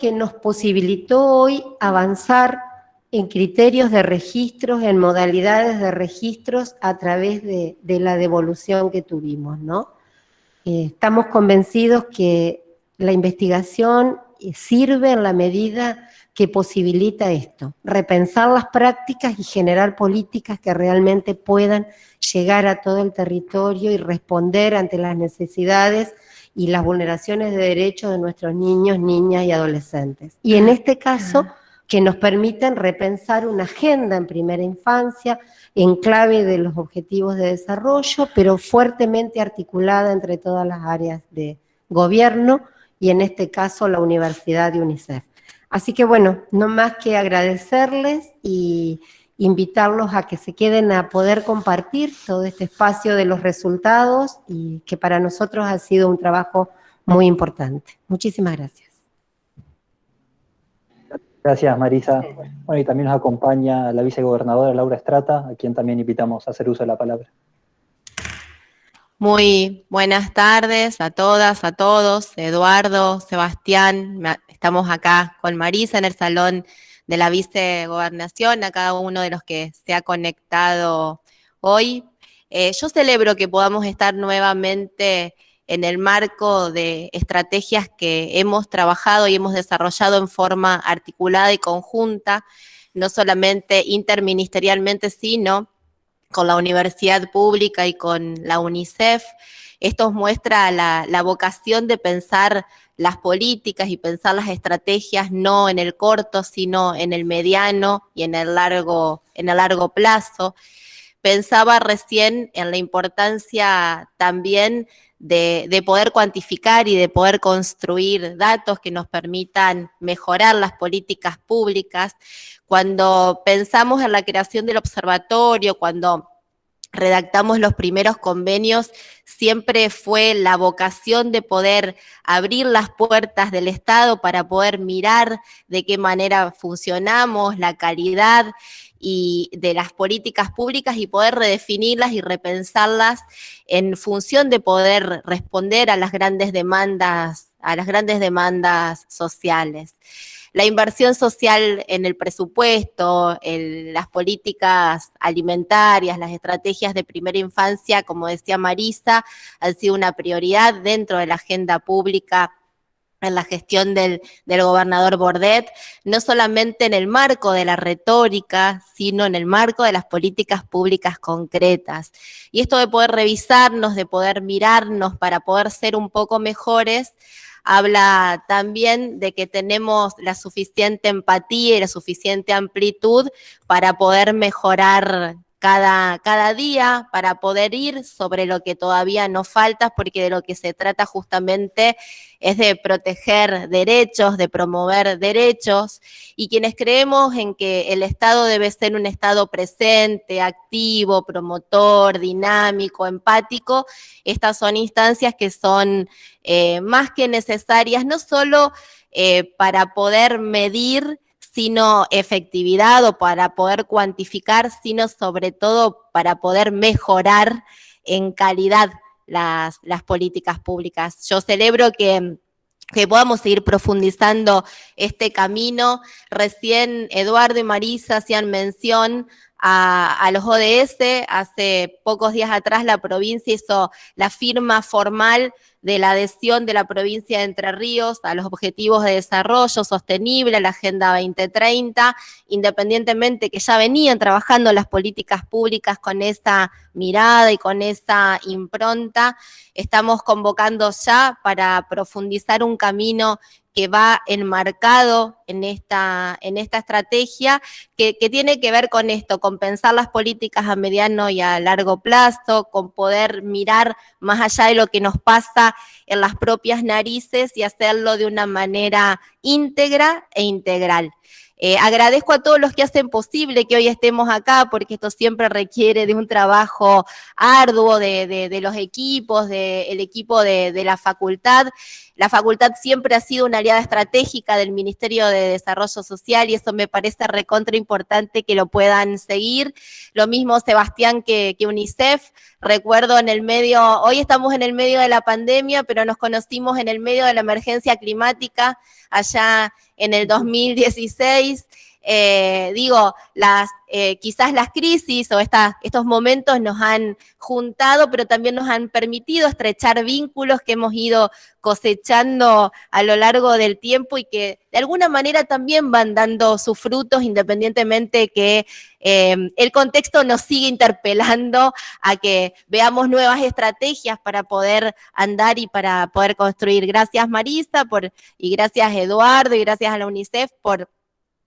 que nos posibilitó hoy avanzar en criterios de registros, en modalidades de registros a través de, la devolución que tuvimos, ¿no? Eh, estamos convencidos que la investigación sirve en la medida que posibilita esto, repensar las prácticas y generar políticas que realmente puedan llegar a todo el territorio y responder ante las necesidades y las vulneraciones de derechos de nuestros niños, niñas y adolescentes. Y en este caso, que nos permiten repensar una agenda en primera infancia, en clave de los objetivos de desarrollo, pero fuertemente articulada entre todas las áreas de gobierno y en este caso la Universidad de UNICEF. Así que bueno, no más que agradecerles y invitarlos a que se queden a poder compartir todo este espacio de los resultados y que para nosotros ha sido un trabajo muy importante. Muchísimas gracias. Gracias, Marisa. Bueno, y también nos acompaña la vicegobernadora Laura Estrata, a quien también invitamos a hacer uso de la palabra. Muy buenas tardes a todas, a todos. Eduardo, Sebastián, estamos acá con Marisa en el salón de la vicegobernación, a cada uno de los que se ha conectado hoy. Eh, yo celebro que podamos estar nuevamente en el marco de estrategias que hemos trabajado y hemos desarrollado en forma articulada y conjunta, no solamente interministerialmente, sino con la universidad pública y con la UNICEF. Esto muestra la, la vocación de pensar las políticas y pensar las estrategias no en el corto, sino en el mediano y en el largo, en el largo plazo. Pensaba recién en la importancia también de, de, poder cuantificar y de poder construir datos que nos permitan mejorar las políticas públicas. Cuando pensamos en la creación del observatorio, cuando redactamos los primeros convenios, siempre fue la vocación de poder abrir las puertas del Estado para poder mirar de qué manera funcionamos, la calidad y de las políticas públicas y poder redefinirlas y repensarlas en función de poder responder a las grandes demandas, a las grandes demandas sociales la inversión social en el presupuesto, en las políticas alimentarias, las estrategias de primera infancia, como decía Marisa, han sido una prioridad dentro de la agenda pública en la gestión del, del, gobernador Bordet, no solamente en el marco de la retórica, sino en el marco de las políticas públicas concretas. Y esto de poder revisarnos, de poder mirarnos para poder ser un poco mejores, habla también de que tenemos la suficiente empatía y la suficiente amplitud para poder mejorar cada, cada día para poder ir sobre lo que todavía nos falta, porque de lo que se trata justamente es de proteger derechos, de promover derechos, y quienes creemos en que el Estado debe ser un Estado presente, activo, promotor, dinámico, empático, estas son instancias que son eh, más que necesarias, no solo eh, para poder medir sino efectividad o para poder cuantificar, sino sobre todo para poder mejorar en calidad las, las políticas públicas. Yo celebro que que podamos seguir profundizando este camino. Recién Eduardo y Marisa hacían mención a, a, los ODS. Hace pocos días atrás la provincia hizo la firma formal de la adhesión de la provincia de Entre Ríos a los objetivos de desarrollo sostenible, la Agenda 2030, independientemente que ya venían trabajando las políticas públicas con esa mirada y con esa impronta, estamos convocando ya para profundizar un camino que va enmarcado en esta, en esta estrategia, que, tiene que ver con esto, con pensar las políticas a mediano y a largo plazo, con poder mirar más allá de lo que nos pasa en las propias narices y hacerlo de una manera íntegra e integral. Eh, agradezco a todos los que hacen posible que hoy estemos acá, porque esto siempre requiere de un trabajo arduo de, de, los equipos, del equipo de, de la facultad. La facultad siempre ha sido una aliada estratégica del Ministerio de Desarrollo Social y eso me parece recontra importante que lo puedan seguir. Lo mismo Sebastián que, que UNICEF. Recuerdo en el medio, hoy estamos en el medio de la pandemia, pero nos conocimos en el medio de la emergencia climática allá en el 2016 eh, digo, las, eh, quizás las crisis o estos momentos nos han juntado, pero también nos han permitido estrechar vínculos que hemos ido cosechando a lo largo del tiempo y que de alguna manera también van dando sus frutos independientemente que eh, el contexto nos sigue interpelando a que veamos nuevas estrategias para poder andar y para poder construir. Gracias Marisa por, y gracias Eduardo y gracias a la UNICEF por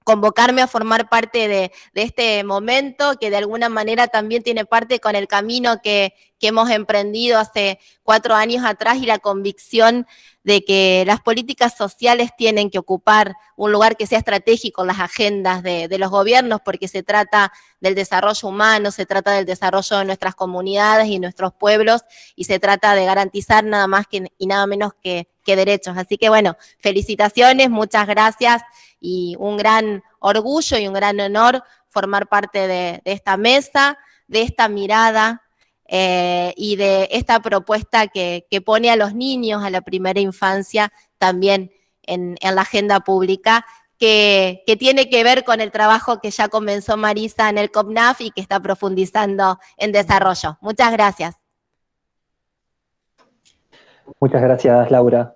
convocarme a formar parte de, este momento, que de alguna manera también tiene parte con el camino que, hemos emprendido hace cuatro años atrás y la convicción de que las políticas sociales tienen que ocupar un lugar que sea estratégico en las agendas de, los gobiernos, porque se trata del desarrollo humano, se trata del desarrollo de nuestras comunidades y nuestros pueblos, y se trata de garantizar nada más que, y nada menos que, que derechos. Así que bueno, felicitaciones, muchas gracias y un gran orgullo y un gran honor formar parte de, esta mesa, de esta mirada eh, y de esta propuesta que, pone a los niños, a la primera infancia, también en, la agenda pública, que, que, tiene que ver con el trabajo que ya comenzó Marisa en el COPNAF y que está profundizando en desarrollo. Muchas gracias. Muchas gracias, Laura.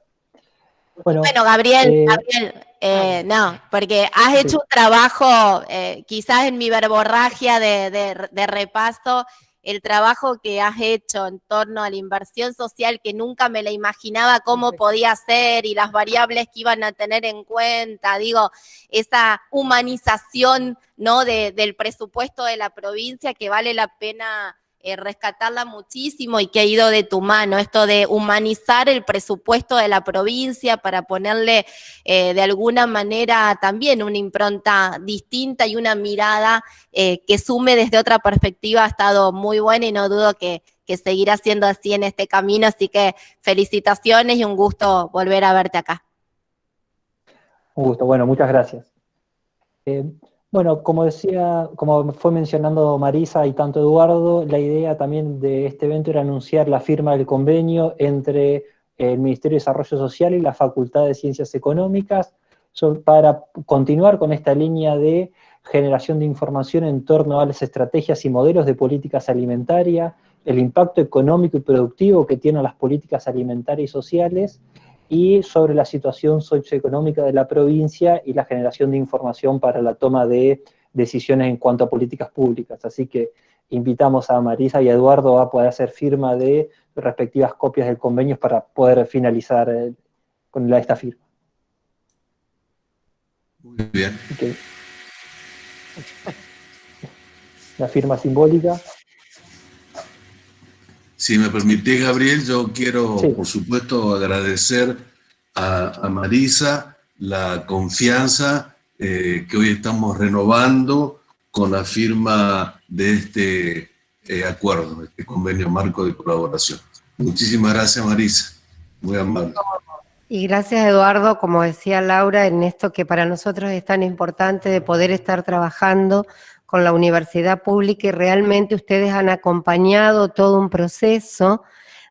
Bueno, Gabriel, eh, Gabriel eh, no, porque has hecho un trabajo, eh, quizás en mi verborragia de, repaso, el trabajo que has hecho en torno a la inversión social que nunca me la imaginaba cómo podía ser y las variables que iban a tener en cuenta, digo, esa humanización ¿no? del presupuesto de la provincia que vale la pena eh, rescatarla muchísimo y que ha ido de tu mano, esto de humanizar el presupuesto de la provincia para ponerle eh, de alguna manera también una impronta distinta y una mirada eh, que sume desde otra perspectiva ha estado muy buena y no dudo que, que seguirá siendo así en este camino, así que felicitaciones y un gusto volver a verte acá. Un gusto, bueno, muchas gracias. Bueno, como decía, como fue mencionando Marisa y tanto Eduardo, la idea también de este evento era anunciar la firma del convenio entre el Ministerio de Desarrollo Social y la Facultad de Ciencias Económicas para continuar con esta línea de generación de información en torno a las estrategias y modelos de políticas alimentarias, el impacto económico y productivo que tienen las políticas alimentarias y sociales, y sobre la situación socioeconómica de la provincia y la generación de información para la toma de decisiones en cuanto a políticas públicas. Así que invitamos a Marisa y a Eduardo a poder hacer firma de respectivas copias del convenio para poder finalizar eh, con la, esta firma. Muy bien. La firma simbólica. Si me permite, Gabriel, yo quiero, por supuesto, agradecer a, Marisa la confianza eh, que hoy estamos renovando con la firma de este eh, acuerdo, este convenio marco de colaboración. Muchísimas gracias, Marisa. Muy amable. Y gracias, Eduardo, como decía Laura, en esto que para nosotros es tan importante de poder estar trabajando con la universidad pública y realmente ustedes han acompañado todo un proceso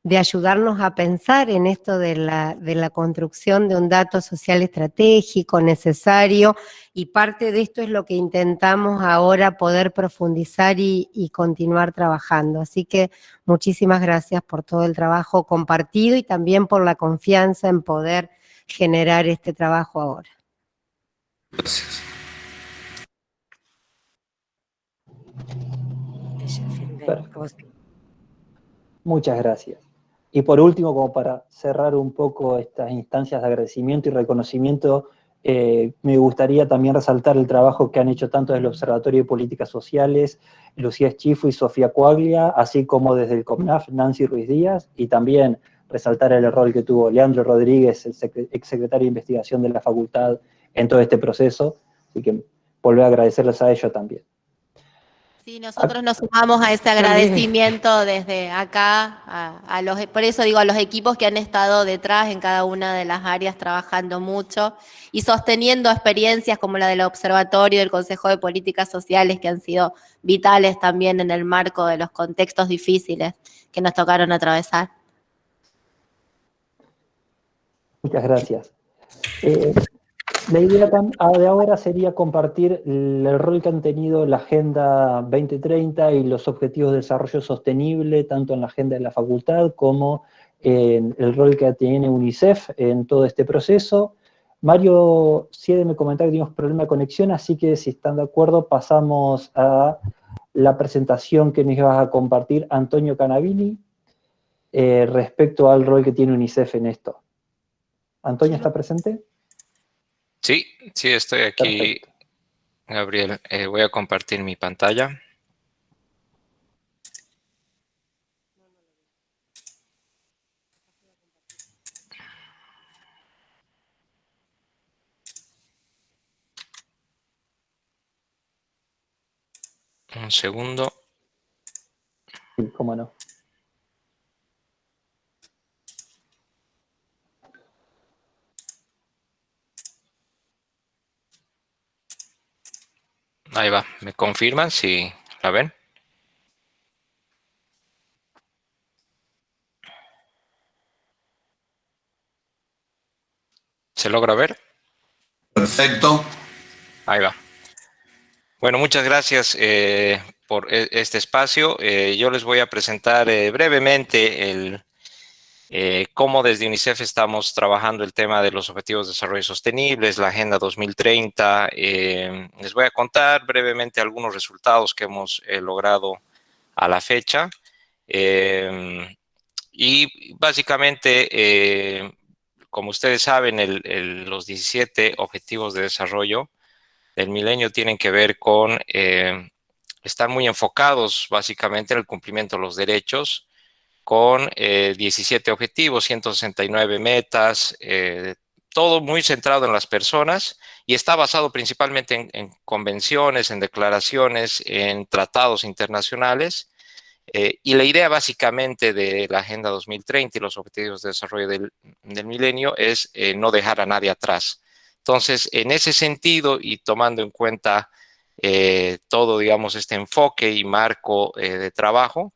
de ayudarnos a pensar en esto de la, de la construcción de un dato social estratégico necesario y parte de esto es lo que intentamos ahora poder profundizar y, y continuar trabajando. Así que muchísimas gracias por todo el trabajo compartido y también por la confianza en poder generar este trabajo ahora. Gracias. Muchas gracias. Y por último, como para cerrar un poco estas instancias de agradecimiento y reconocimiento, eh, me gustaría también resaltar el trabajo que han hecho tanto desde el Observatorio de Políticas Sociales, Lucía Schifo y Sofía Coaglia, así como desde el COMNAF, Nancy Ruiz Díaz, y también resaltar el rol que tuvo Leandro Rodríguez, el exsecretario de Investigación de la Facultad, en todo este proceso, así que volver a agradecerles a ellos también. Sí, nosotros nos sumamos a ese agradecimiento desde acá, a, los, por eso digo, a los equipos que han estado detrás en cada una de las áreas trabajando mucho y sosteniendo experiencias como la del Observatorio, del Consejo de Políticas Sociales, que han sido vitales también en el marco de los contextos difíciles que nos tocaron atravesar. Muchas gracias. Eh, la idea ah, de ahora sería compartir el rol que han tenido la Agenda 2030 y los Objetivos de Desarrollo Sostenible, tanto en la agenda de la facultad como en el rol que tiene UNICEF en todo este proceso. Mario Siede me comentaba que tenemos problema de conexión, así que si están de acuerdo pasamos a la presentación que nos iba a compartir Antonio Canavini eh, respecto al rol que tiene UNICEF en esto. ¿Antonio está presente? Sí, sí, estoy aquí, Gabriel. Eh, voy a compartir mi pantalla. Un segundo. Sí, cómo no. Ahí va. ¿Me confirman si la ven? ¿Se logra ver? Perfecto. Ahí va. Bueno, muchas gracias eh, por e-, este espacio. Eh, yo les voy a presentar eh, brevemente el, eh, cómo desde UNICEF estamos trabajando el tema de los Objetivos de Desarrollo Sostenibles, la Agenda 2030. Eh, les voy a contar brevemente algunos resultados que hemos eh, logrado a la fecha. y básicamente, como ustedes saben, los 17 Objetivos de Desarrollo del milenio tienen que ver con, están muy enfocados básicamente en el cumplimiento de los derechos, con 17 eh, objetivos, 169 metas, eh, todo muy centrado en las personas y está basado principalmente en, convenciones, en declaraciones, en tratados internacionales. Eh, y la idea básicamente de la Agenda 2030 y los Objetivos de Desarrollo del, Milenio es no dejar a nadie atrás. Entonces, en ese sentido y tomando en cuenta todo, digamos, este enfoque y marco de trabajo,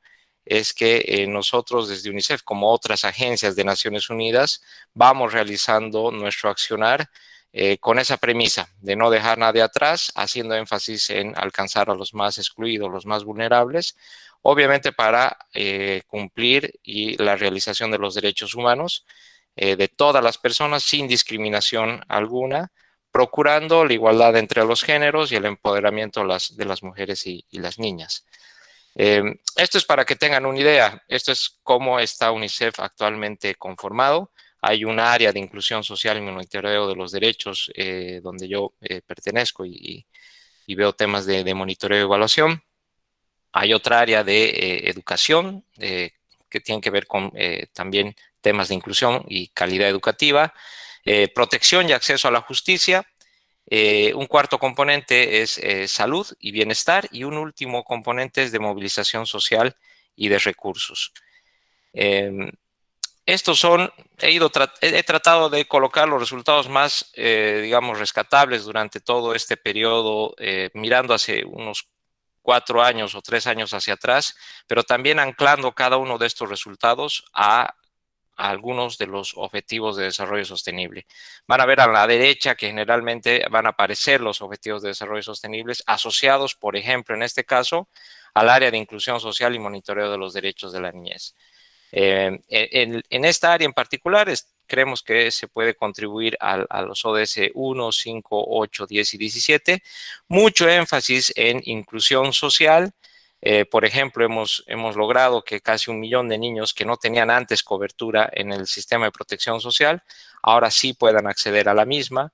es que eh, nosotros desde UNICEF, como otras agencias de Naciones Unidas, vamos realizando nuestro accionar eh, con esa premisa de no dejar nadie atrás, haciendo énfasis en alcanzar a los más excluidos, los más vulnerables, obviamente para eh, cumplir y la realización de los derechos humanos de todas las personas sin discriminación alguna, procurando la igualdad entre los géneros y el empoderamiento de las mujeres y las niñas. Em, esto es para que tengan una idea. Esto es cómo está UNICEF actualmente conformado. Hay un área de inclusión social y monitoreo de los derechos eh, donde yo eh, pertenezco y, veo temas de, monitoreo y evaluación. Hay otra área de eh, educación que tiene que ver con también temas de inclusión y calidad educativa, protección y acceso a la justicia, eh, un cuarto componente es eh, salud y bienestar y un último componente es de movilización social y de recursos. Em, estos son, he, he tratado de colocar los resultados más, eh, digamos, rescatables durante todo este periodo, mirando hace unos cuatro años o tres años hacia atrás, pero también anclando cada uno de estos resultados a algunos de los objetivos de desarrollo sostenible. Van a ver a la derecha que generalmente van a aparecer los objetivos de desarrollo sostenibles asociados, por ejemplo, en este caso, al área de inclusión social y monitoreo de los derechos de la niñez. Eh, en, esta área en particular creemos que se puede contribuir a, los ODS 1, 5, 8, 10 y 17. Mucho énfasis en inclusión social, eh, por ejemplo, hemos, hemos logrado que casi un millón de niños que no tenían antes cobertura en el sistema de protección social, ahora sí puedan acceder a la misma.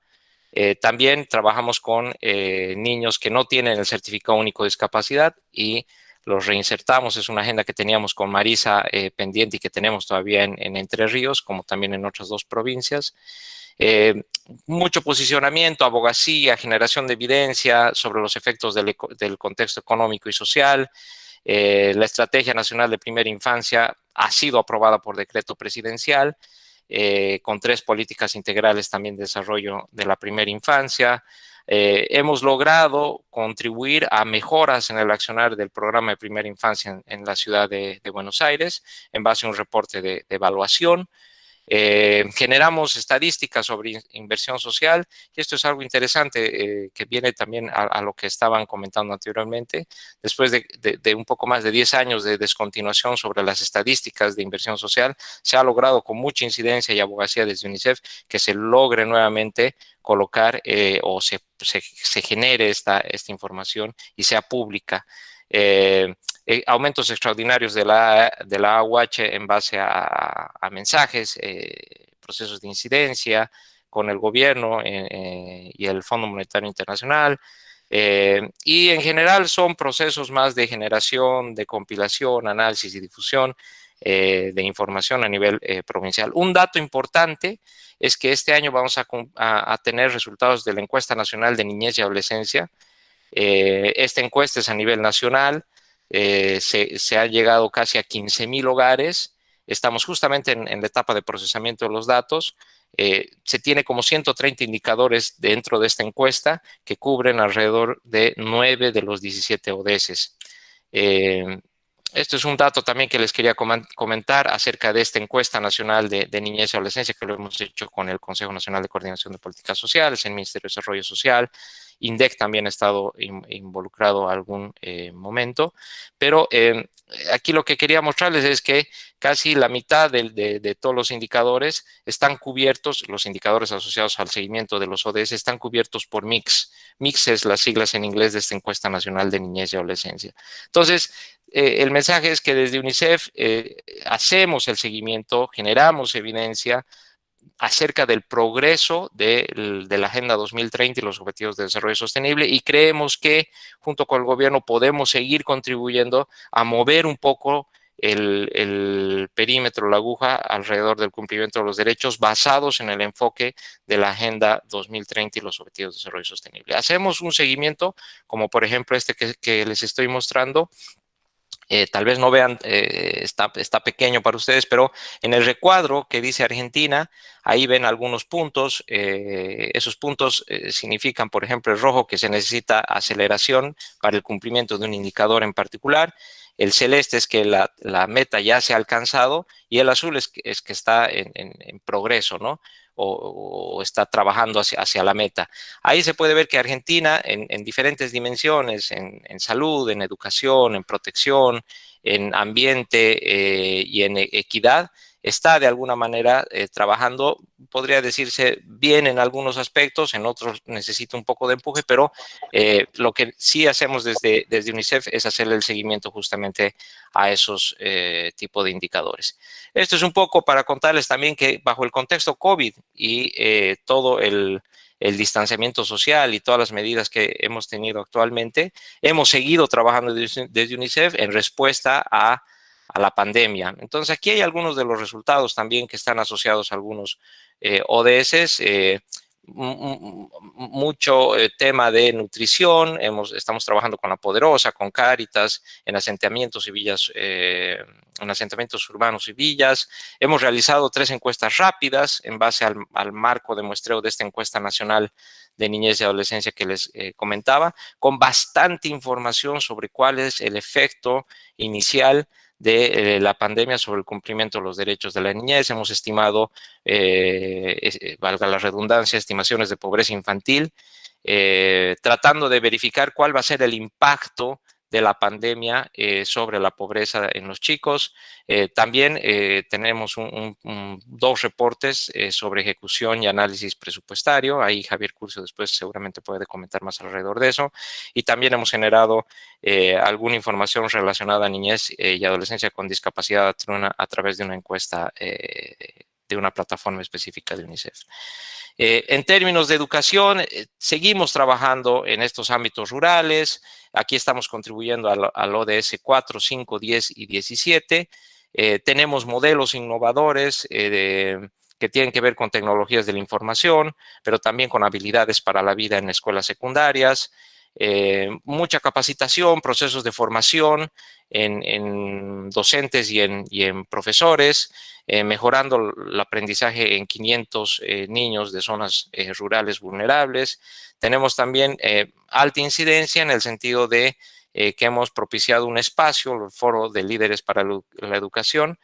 Eh, también trabajamos con eh, niños que no tienen el certificado único de discapacidad y los reinsertamos. Es una agenda que teníamos con Marisa pendiente y que tenemos todavía en, Entre Ríos, como también en otras dos provincias. Mucho posicionamiento, abogacía, generación de evidencia sobre los efectos del, contexto económico y social. la Estrategia Nacional de Primera Infancia ha sido aprobada por decreto presidencial, con tres políticas integrales también de desarrollo de la primera infancia, eh, hemos logrado contribuir a mejoras en el accionar del programa de primera infancia en, la ciudad de, Buenos Aires en base a un reporte de evaluación. Eh, generamos estadísticas sobre inversión social y esto es algo interesante eh, que viene también a, lo que estaban comentando anteriormente. Después de, un poco más de 10 años de descontinuación sobre las estadísticas de inversión social, se ha logrado con mucha incidencia y abogacía desde UNICEF que se logre nuevamente colocar eh, o se, genere esta, esta información y sea pública. Eh, aumentos extraordinarios de la, de la AUH en base a, mensajes, eh, procesos de incidencia con el gobierno eh, y el Fondo Monetario Internacional. y en general son procesos más de generación, de compilación, análisis y difusión de información a nivel provincial. Un dato importante es que este año vamos a, a, tener resultados de la encuesta nacional de niñez y adolescencia. esta encuesta es a nivel nacional, eh, se, ha llegado casi a 15 mil hogares. Estamos justamente en, la etapa de procesamiento de los datos. Eh, se tiene como 130 indicadores dentro de esta encuesta que cubren alrededor de 9 de los 17 ODS. Eh, esto es un dato también que les quería comentar acerca de esta encuesta nacional de, de, niñez y adolescencia que lo hemos hecho con el Consejo Nacional de Coordinación de Políticas Sociales, el Ministerio de Desarrollo Social, INDEC también ha estado involucrado algún eh, momento, pero eh, aquí lo que quería mostrarles es que casi la mitad de, todos los indicadores están cubiertos, los indicadores asociados al seguimiento de los ODS están cubiertos por MIX. MIX es las siglas en inglés de esta encuesta nacional de niñez y adolescencia. Entonces, eh, el mensaje es que desde UNICEF hacemos el seguimiento, generamos evidencia, acerca del progreso de, la Agenda 2030 y los Objetivos de Desarrollo Sostenible y creemos que junto con el gobierno podemos seguir contribuyendo a mover un poco el, perímetro, la aguja alrededor del cumplimiento de los derechos basados en el enfoque de la Agenda 2030 y los Objetivos de Desarrollo Sostenible. Hacemos un seguimiento, como por ejemplo este que les estoy mostrando, eh, tal vez no vean, eh, está, está, pequeño para ustedes, pero en el recuadro que dice Argentina, ahí ven algunos puntos. Eh, esos puntos significan, por ejemplo, el rojo que se necesita aceleración para el cumplimiento de un indicador en particular. El celeste es que la, meta ya se ha alcanzado y el azul es que, es que está en, en progreso, ¿no? O, está trabajando hacia, hacia, la meta. Ahí se puede ver que Argentina en, diferentes dimensiones, en, salud, en educación, en protección, en ambiente eh, y en equidad, está de alguna manera eh, trabajando, podría decirse bien en algunos aspectos, en otros necesita un poco de empuje, pero eh, lo que sí hacemos desde, desde UNICEF es hacerle el seguimiento justamente a esos eh, tipos de indicadores. Esto es un poco para contarles también que bajo el contexto COVID y todo el, el distanciamiento social y todas las medidas que hemos tenido actualmente, hemos seguido trabajando desde UNICEF en respuesta a a la pandemia. Entonces, aquí hay algunos de los resultados también que están asociados a algunos eh, ODS. Eh, mucho eh, tema de nutrición, hemos, estamos trabajando con La Poderosa, con Cáritas, en asentamientos y villas, en asentamientos urbanos y villas. Hemos realizado tres encuestas rápidas en base al, al marco de muestreo de esta encuesta nacional de niñez y adolescencia que les comentaba, con bastante información sobre cuál es el efecto inicial de eh, la pandemia sobre el cumplimiento de los derechos de la niñez. Hemos estimado, eh, eh, valga la redundancia, estimaciones de pobreza infantil, tratando de verificar cuál va a ser el impacto de la pandemia eh, sobre la pobreza en los chicos. Eh, también eh, tenemos dos reportes sobre ejecución y análisis presupuestario. Ahí Javier Curso después seguramente puede comentar más alrededor de eso. Y también hemos generado alguna información relacionada a niñez y adolescencia con discapacidad a través de una encuesta de una plataforma específica de UNICEF. Eh, en términos de educación, eh, seguimos trabajando en estos ámbitos rurales. Aquí estamos contribuyendo al, ODS 4, 5, 10 y 17. Eh, tenemos modelos innovadores que tienen que ver con tecnologías de la información, pero también con habilidades para la vida en escuelas secundarias, eh, mucha capacitación, procesos de formación en, docentes y en, profesores, eh, mejorando el aprendizaje en 500 eh, niños de zonas rurales vulnerables. Tenemos también alta incidencia en el sentido de que hemos propiciado un espacio, el Foro de Líderes para la Educación,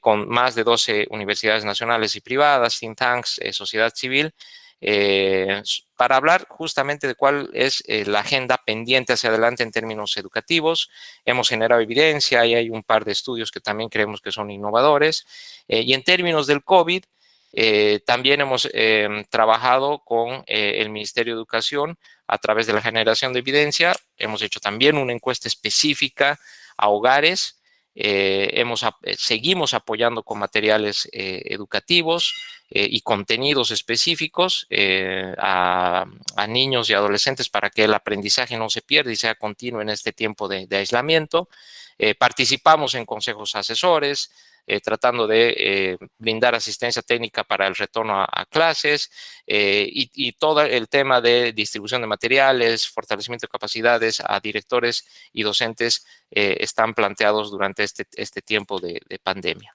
con más de 12 universidades nacionales y privadas, think tanks, sociedad civil, eh, para hablar justamente de cuál es eh, la agenda pendiente hacia adelante en términos educativos. Hemos generado evidencia y hay un par de estudios que también creemos que son innovadores. Eh, y en términos del COVID, también hemos trabajado con el Ministerio de Educación a través de la generación de evidencia. Hemos hecho también una encuesta específica a hogares hemos, seguimos apoyando con materiales educativos, eh, y contenidos específicos eh, a, niños y adolescentes para que el aprendizaje no se pierda y sea continuo en este tiempo de, aislamiento. Eh, participamos en consejos asesores, tratando de brindar asistencia técnica para el retorno a, clases y, y, todo el tema de distribución de materiales, fortalecimiento de capacidades a directores y docentes están planteados durante este, este tiempo de pandemia.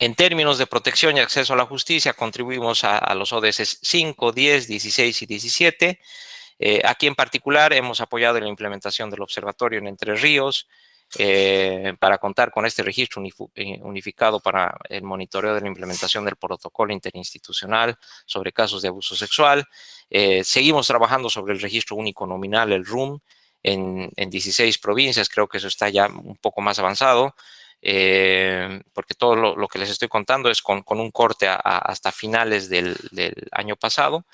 En términos de protección y acceso a la justicia, contribuimos a, los ODS 5, 10, 16 y 17. Eh, aquí en particular hemos apoyado la implementación del observatorio en Entre Ríos eh, para contar con este registro eh, unificado para el monitoreo de la implementación del protocolo interinstitucional sobre casos de abuso sexual. seguimos trabajando sobre el registro único nominal, el RUM, en, en 16 provincias, creo que eso está ya un poco más avanzado. Eh, porque todo lo, que les estoy contando es con, un corte hasta finales del, año pasado.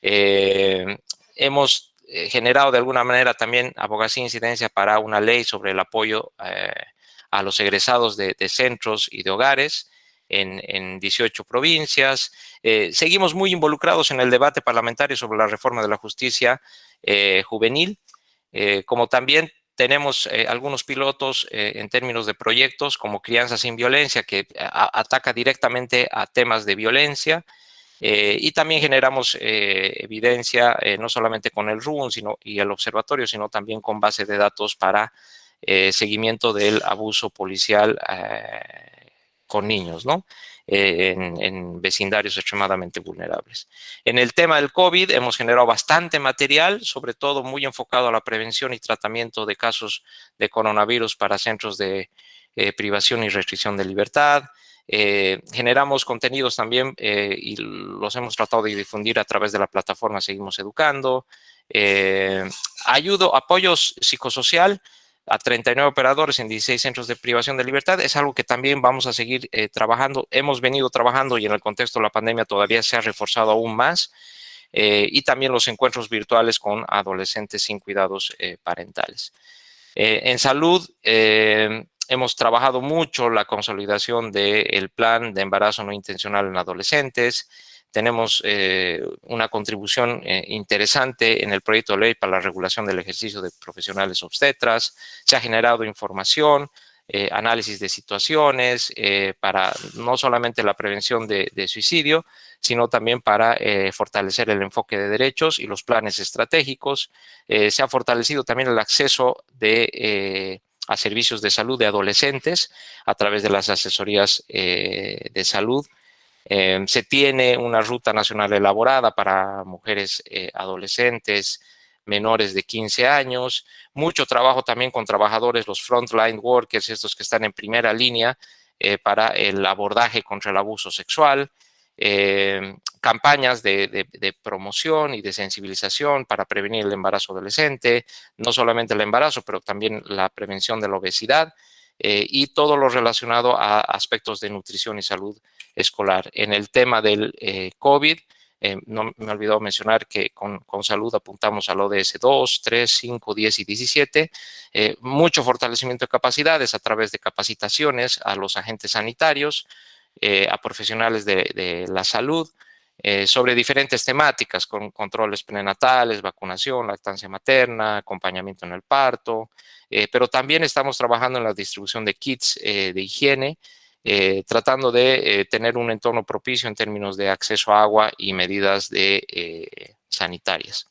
Eh, hemos eh, generado de alguna manera también abogacía e incidencia para una ley sobre el apoyo a los egresados de, centros y de hogares en, en 18 provincias. seguimos muy involucrados en el debate parlamentario sobre la reforma de la justicia juvenil, como también tenemos eh, algunos pilotos eh, en términos de proyectos como Crianza sin Violencia, que eh, ataca directamente a temas de violencia. Y también generamos evidencia no solamente con el RUN sino, y el observatorio, sino también con base de datos para seguimiento del abuso policial con niños, ¿no? Eh, en, vecindarios extremadamente vulnerables. En el tema del COVID hemos generado bastante material, sobre todo muy enfocado a la prevención y tratamiento de casos de coronavirus para centros de eh, privación y restricción de libertad. Eh, generamos contenidos también y los hemos tratado de difundir a través de la plataforma Seguimos Educando. ayudo, apoyos psicosocial, a 39 operadores en 16 centros de privación de libertad. Es algo que también vamos a seguir eh, trabajando. Hemos venido trabajando y en el contexto de la pandemia todavía se ha reforzado aún más. Eh, y también los encuentros virtuales con adolescentes sin cuidados eh, parentales. en salud, hemos trabajado mucho la consolidación del plan de embarazo no intencional en adolescentes, tenemos eh, una contribución eh, interesante en el proyecto de ley para la regulación del ejercicio de profesionales obstetras. Se ha generado información, eh, análisis de situaciones para no solamente la prevención de, suicidio, sino también para fortalecer el enfoque de derechos y los planes estratégicos. se ha fortalecido también el acceso de, a servicios de salud de adolescentes a través de las asesorías de salud. Em, se tiene una ruta nacional elaborada para mujeres eh, adolescentes menores de 15 años, mucho trabajo también con trabajadores, los frontline workers, estos que están en primera línea eh, para el abordaje contra el abuso sexual, em, campañas de, promoción y de sensibilización para prevenir el embarazo adolescente, no solamente el embarazo, pero también la prevención de la obesidad eh, y todo lo relacionado a aspectos de nutrición y salud escolar. En el tema del eh, COVID, eh, no me he olvidado mencionar que con, salud apuntamos al ODS 2, 3, 5, 10 y 17. Eh, mucho fortalecimiento de capacidades a través de capacitaciones a los agentes sanitarios, a profesionales de, la salud, sobre diferentes temáticas, con controles prenatales, vacunación, lactancia materna, acompañamiento en el parto, pero también estamos trabajando en la distribución de kits de higiene tratando de tener un entorno propicio en términos de acceso a agua y medidas de, sanitarias.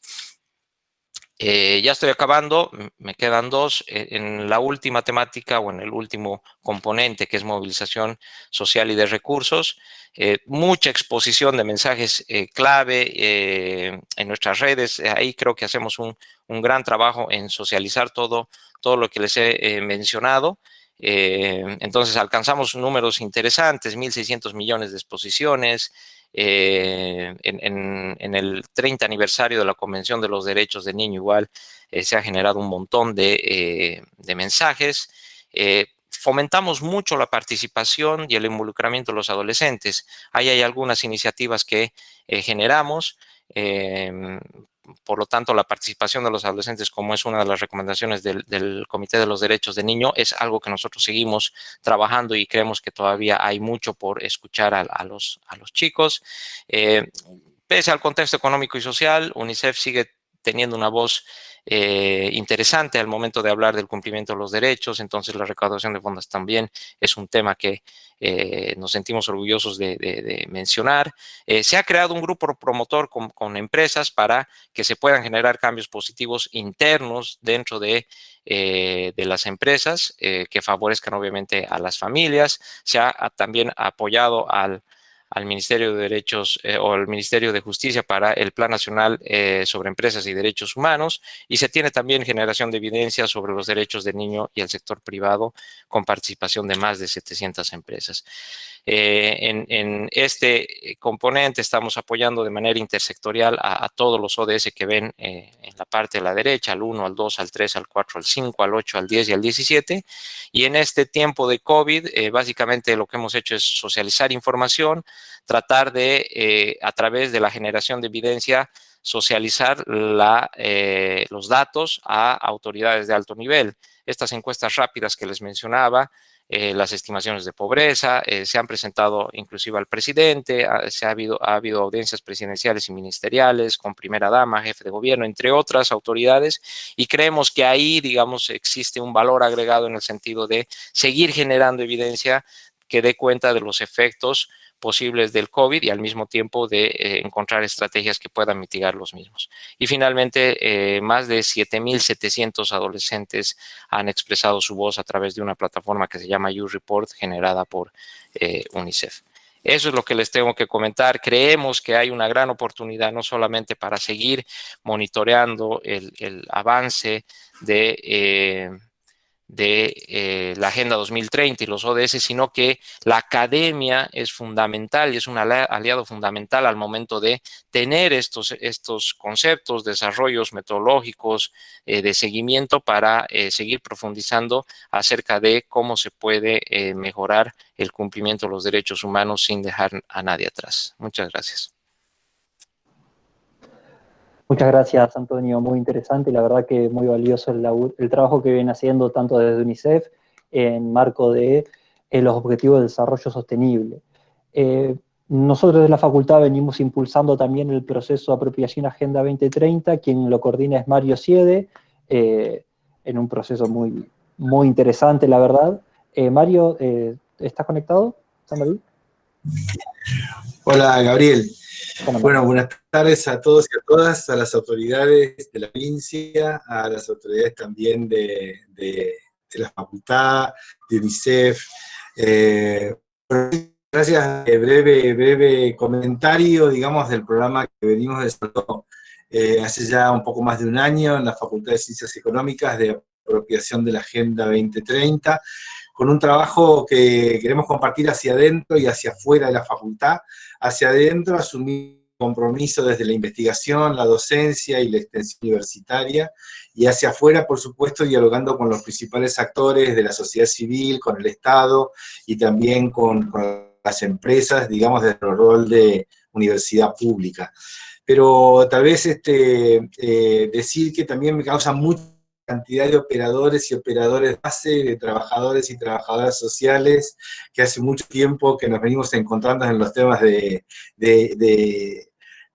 Eh, ya estoy acabando, me quedan dos. Eh, en la última temática o en el último componente que es movilización social y de recursos, eh, mucha exposición de mensajes clave en nuestras redes. Ahí creo que hacemos un, un, gran trabajo en socializar todo, todo lo que les he mencionado. entonces alcanzamos números interesantes, 1.600 millones de exposiciones, eh, en, el 30 aniversario de la Convención de los Derechos del Niño igual eh, se ha generado un montón de, eh, mensajes. fomentamos mucho la participación y el involucramiento de los adolescentes. Ahí hay algunas iniciativas que generamos por lo tanto, la participación de los adolescentes, como es una de las recomendaciones del, Comité de los Derechos del Niño, es algo que nosotros seguimos trabajando y creemos que todavía hay mucho por escuchar a, los, chicos. Eh, pese al contexto económico y social, UNICEF sigue teniendo una voz eh, interesante al momento de hablar del cumplimiento de los derechos, entonces la recaudación de fondos también es un tema que eh, nos sentimos orgullosos de, mencionar. Eh, se ha creado un grupo promotor con, empresas para que se puedan generar cambios positivos internos dentro de, de las empresas que favorezcan obviamente a las familias. Se ha también apoyado al al Ministerio de Derechos eh, o al Ministerio de Justicia para el Plan Nacional eh, sobre Empresas y Derechos Humanos y se tiene también generación de evidencia sobre los derechos del niño y el sector privado con participación de más de 700 empresas. Eh, en, este componente estamos apoyando de manera intersectorial a, todos los ODS que ven en la parte de la derecha, al 1, al 2, al 3, al 4, al 5, al 8, al 10 y al 17. Y en este tiempo de COVID, básicamente lo que hemos hecho es socializar información, tratar de, eh, a través de la generación de evidencia, socializar eh, los datos a autoridades de alto nivel. Estas encuestas rápidas que les mencionaba, eh, las estimaciones de pobreza, se han presentado inclusive al presidente, se ha habido, ha habido audiencias presidenciales y ministeriales con primera dama, jefe de gobierno, entre otras autoridades, y creemos que ahí, digamos, existe un valor agregado en el sentido de seguir generando evidencia que dé cuenta de los efectos posibles del COVID y al mismo tiempo de eh, encontrar estrategias que puedan mitigar los mismos. Y finalmente, eh, más de 7.700 adolescentes han expresado su voz a través de una plataforma que se llama YouReport generada por eh, UNICEF. Eso es lo que les tengo que comentar. Creemos que hay una gran oportunidad no solamente para seguir monitoreando el, el avance de de eh, la Agenda 2030 y los ODS, sino que la academia es fundamental y es un aliado fundamental al momento de tener estos, estos conceptos, desarrollos metodológicos eh, de seguimiento para eh, seguir profundizando acerca de cómo se puede mejorar el cumplimiento de los derechos humanos sin dejar a nadie atrás. Muchas gracias. Muchas gracias, Antonio. Muy interesante y la verdad que muy valioso el, trabajo que viene haciendo tanto desde UNICEF en marco de eh, los Objetivos de Desarrollo Sostenible. Eh, nosotros de la facultad venimos impulsando también el proceso de apropiación Agenda 2030, quien lo coordina es Mario Siede, eh, en un proceso muy, muy interesante, la verdad. Mario, ¿estás conectado? Hola, Gabriel. Bueno, buenas tardes a todos y a todas, a las autoridades de la provincia, a las autoridades también de, la facultad, de UNICEF. Eh, gracias, eh, breve, breve comentario, digamos, del programa que venimos desarrollando eh, hace ya un poco más de un año en la Facultad de Ciencias Económicas de apropiación de la Agenda 2030, con un trabajo que queremos compartir hacia adentro y hacia afuera de la facultad, hacia adentro asumir compromiso desde la investigación, la docencia y la extensión universitaria, y hacia afuera, por supuesto, dialogando con los principales actores de la sociedad civil, con el Estado, y también con, las empresas, digamos, desde el rol de universidad pública. Pero tal vez este, eh, decir que también me causa mucho cantidad de operadores y operadores base, de trabajadores y trabajadoras sociales, que hace mucho tiempo que nos venimos encontrando en los temas de,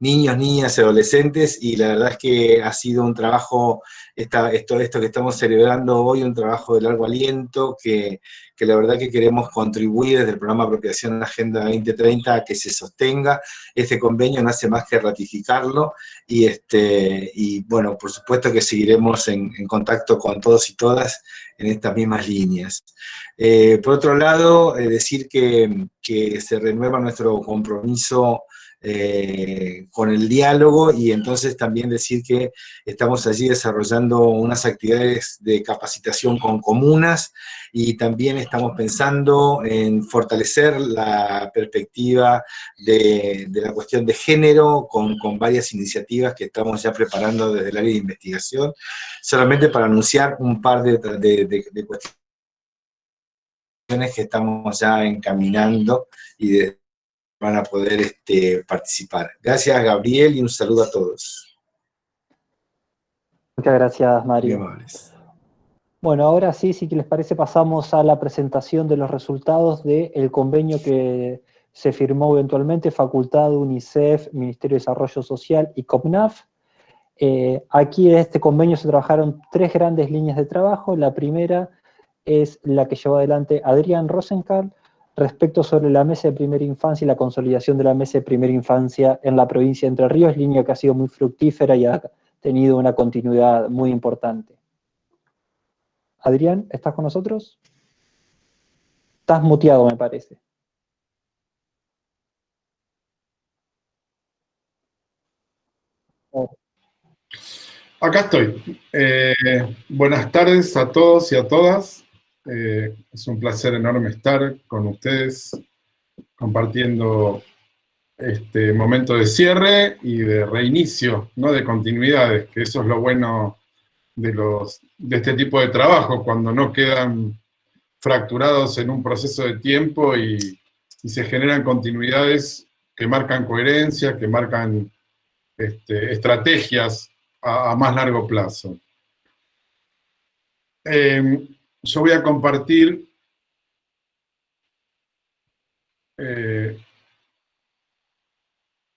niños, niñas adolescentes, y la verdad es que ha sido un trabajo, esta, esto, esto que estamos celebrando hoy, un trabajo de largo aliento, que, que la verdad que queremos contribuir desde el programa Apropiación Agenda 2030 a que se sostenga. Este convenio no hace más que ratificarlo, y, este, y bueno, por supuesto que seguiremos en, en contacto con todos y todas en estas mismas líneas. Eh, por otro lado, eh, decir que, que, se renueva nuestro compromiso eh, con el diálogo y entonces también decir que estamos allí desarrollando unas actividades de capacitación con comunas y también estamos pensando en fortalecer la perspectiva de, de la cuestión de género con, con, varias iniciativas que estamos ya preparando desde el área de investigación, solamente para anunciar un par de, de, de cuestiones que estamos ya encaminando y de, van a poder este, participar. Gracias, Gabriel, y un saludo a todos. Muchas gracias, Mario. Bueno, ahora sí, si les parece, pasamos a la presentación de los resultados del convenio que se firmó eventualmente, Facultad, UNICEF, Ministerio de Desarrollo Social y COPNAF. Eh, aquí en este convenio se trabajaron tres grandes líneas de trabajo. La primera es la que llevó adelante Adrián Rosenkarl, respecto sobre la mesa de primera infancia y la consolidación de la mesa de primera infancia en la provincia de Entre Ríos, línea que ha sido muy fructífera y ha tenido una continuidad muy importante. Adrián, ¿estás con nosotros? Estás muteado, me parece. Acá estoy. Eh, buenas tardes a todos y a todas. Eh, es un placer enorme estar con ustedes compartiendo este momento de cierre y de reinicio, ¿no? de continuidades, que eso es lo bueno de, los, de este tipo de trabajo, cuando no quedan fracturados en un proceso de tiempo y, se generan continuidades que marcan coherencia, que marcan este, estrategias a, más largo plazo. Eh, yo voy a compartir eh,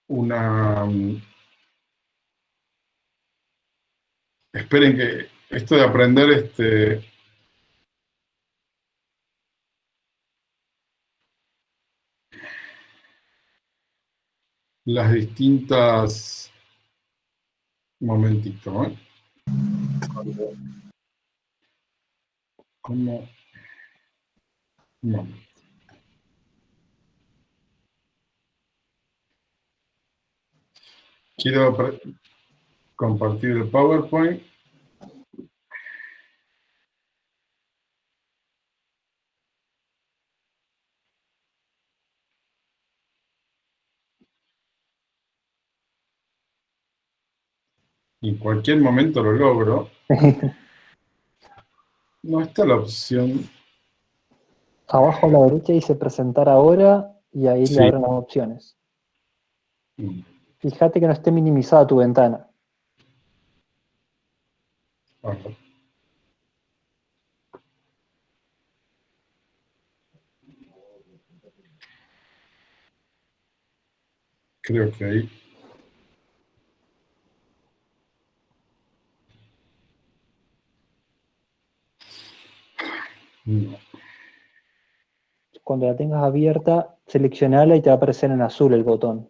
una... Esperen que esto de aprender este... las distintas... Momentito, ¿eh? Como... No. Quiero compartir el PowerPoint. en cualquier momento lo logro. No está la opción. Abajo a la derecha dice presentar ahora y ahí le abren las opciones. Mm. Fíjate que no esté minimizada tu ventana. Creo que ahí Cuando la tengas abierta, seleccionala y te va a aparecer en azul el botón.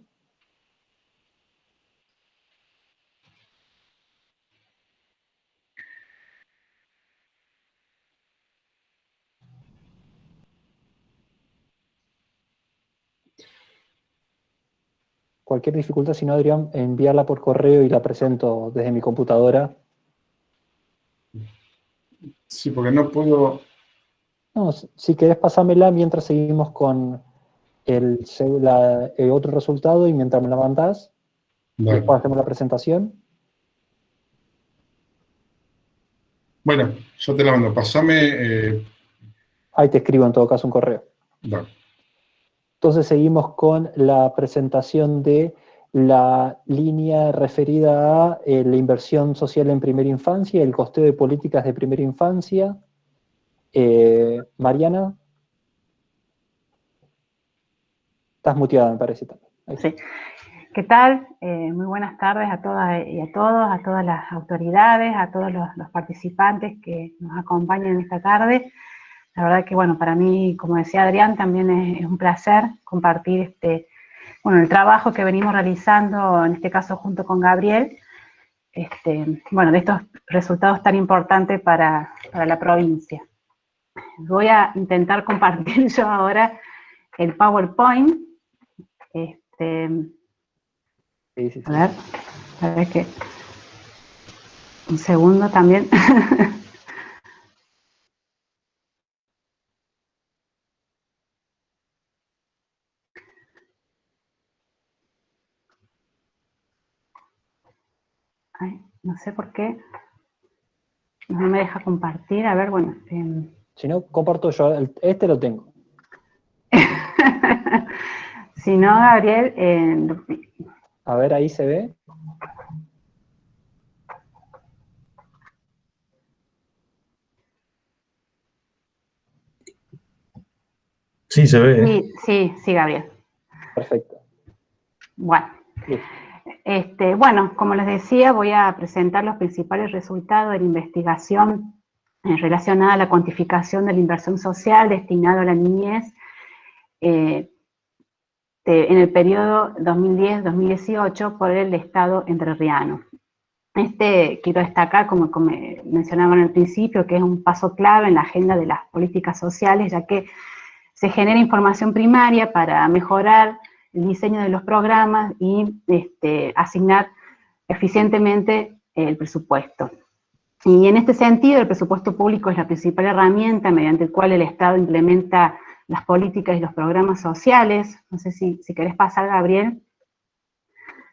Cualquier dificultad, si no, Adrián, envíala por correo y la presento desde mi computadora. Sí, porque no puedo no, si querés pasármela mientras seguimos con el, otro resultado y mientras me la mandás, después hacemos la presentación. Bueno, yo te la mando. Pasame... Eh, Ahí te escribo en todo caso un correo. Entonces seguimos con la presentación de la línea referida a eh, la inversión social en primera infancia, el costeo de políticas de primera infancia, eh, Mariana. Estás muteada, me parece también. Sí. ¿qué tal? Eh, muy buenas tardes a todas y a todos, a todas las autoridades, a todos los, participantes que nos acompañan esta tarde. La verdad que, bueno, para mí, como decía Adrián, también es, un placer compartir este, bueno, el trabajo que venimos realizando, en este caso junto con Gabriel, este, bueno, de estos resultados tan importantes para, para la provincia. Voy a intentar compartir yo ahora el PowerPoint. Este, A ver, a ver que... Un segundo también. no sé por qué no me deja compartir. A ver, bueno. Em, si no, comparto yo. Este lo tengo. si no, Gabriel... Eh, a ver, ahí se ve. Sí, se ve. Sí, sí, sí, Gabriel. Perfecto. Bueno. Este, bueno, como les decía, voy a presentar los principales resultados de la investigación relacionada a la cuantificación de la inversión social destinada a la niñez eh, en el periodo 2010-2018 por el Estado entrerriano. Este, quiero destacar, como, como mencionaba en el principio, que es un paso clave en la agenda de las políticas sociales, ya que se genera información primaria para mejorar el diseño de los programas y este, asignar eficientemente el presupuesto. Y en este sentido, el presupuesto público es la principal herramienta mediante la cual el Estado implementa las políticas y los programas sociales. No sé si, si querés pasar, Gabriel.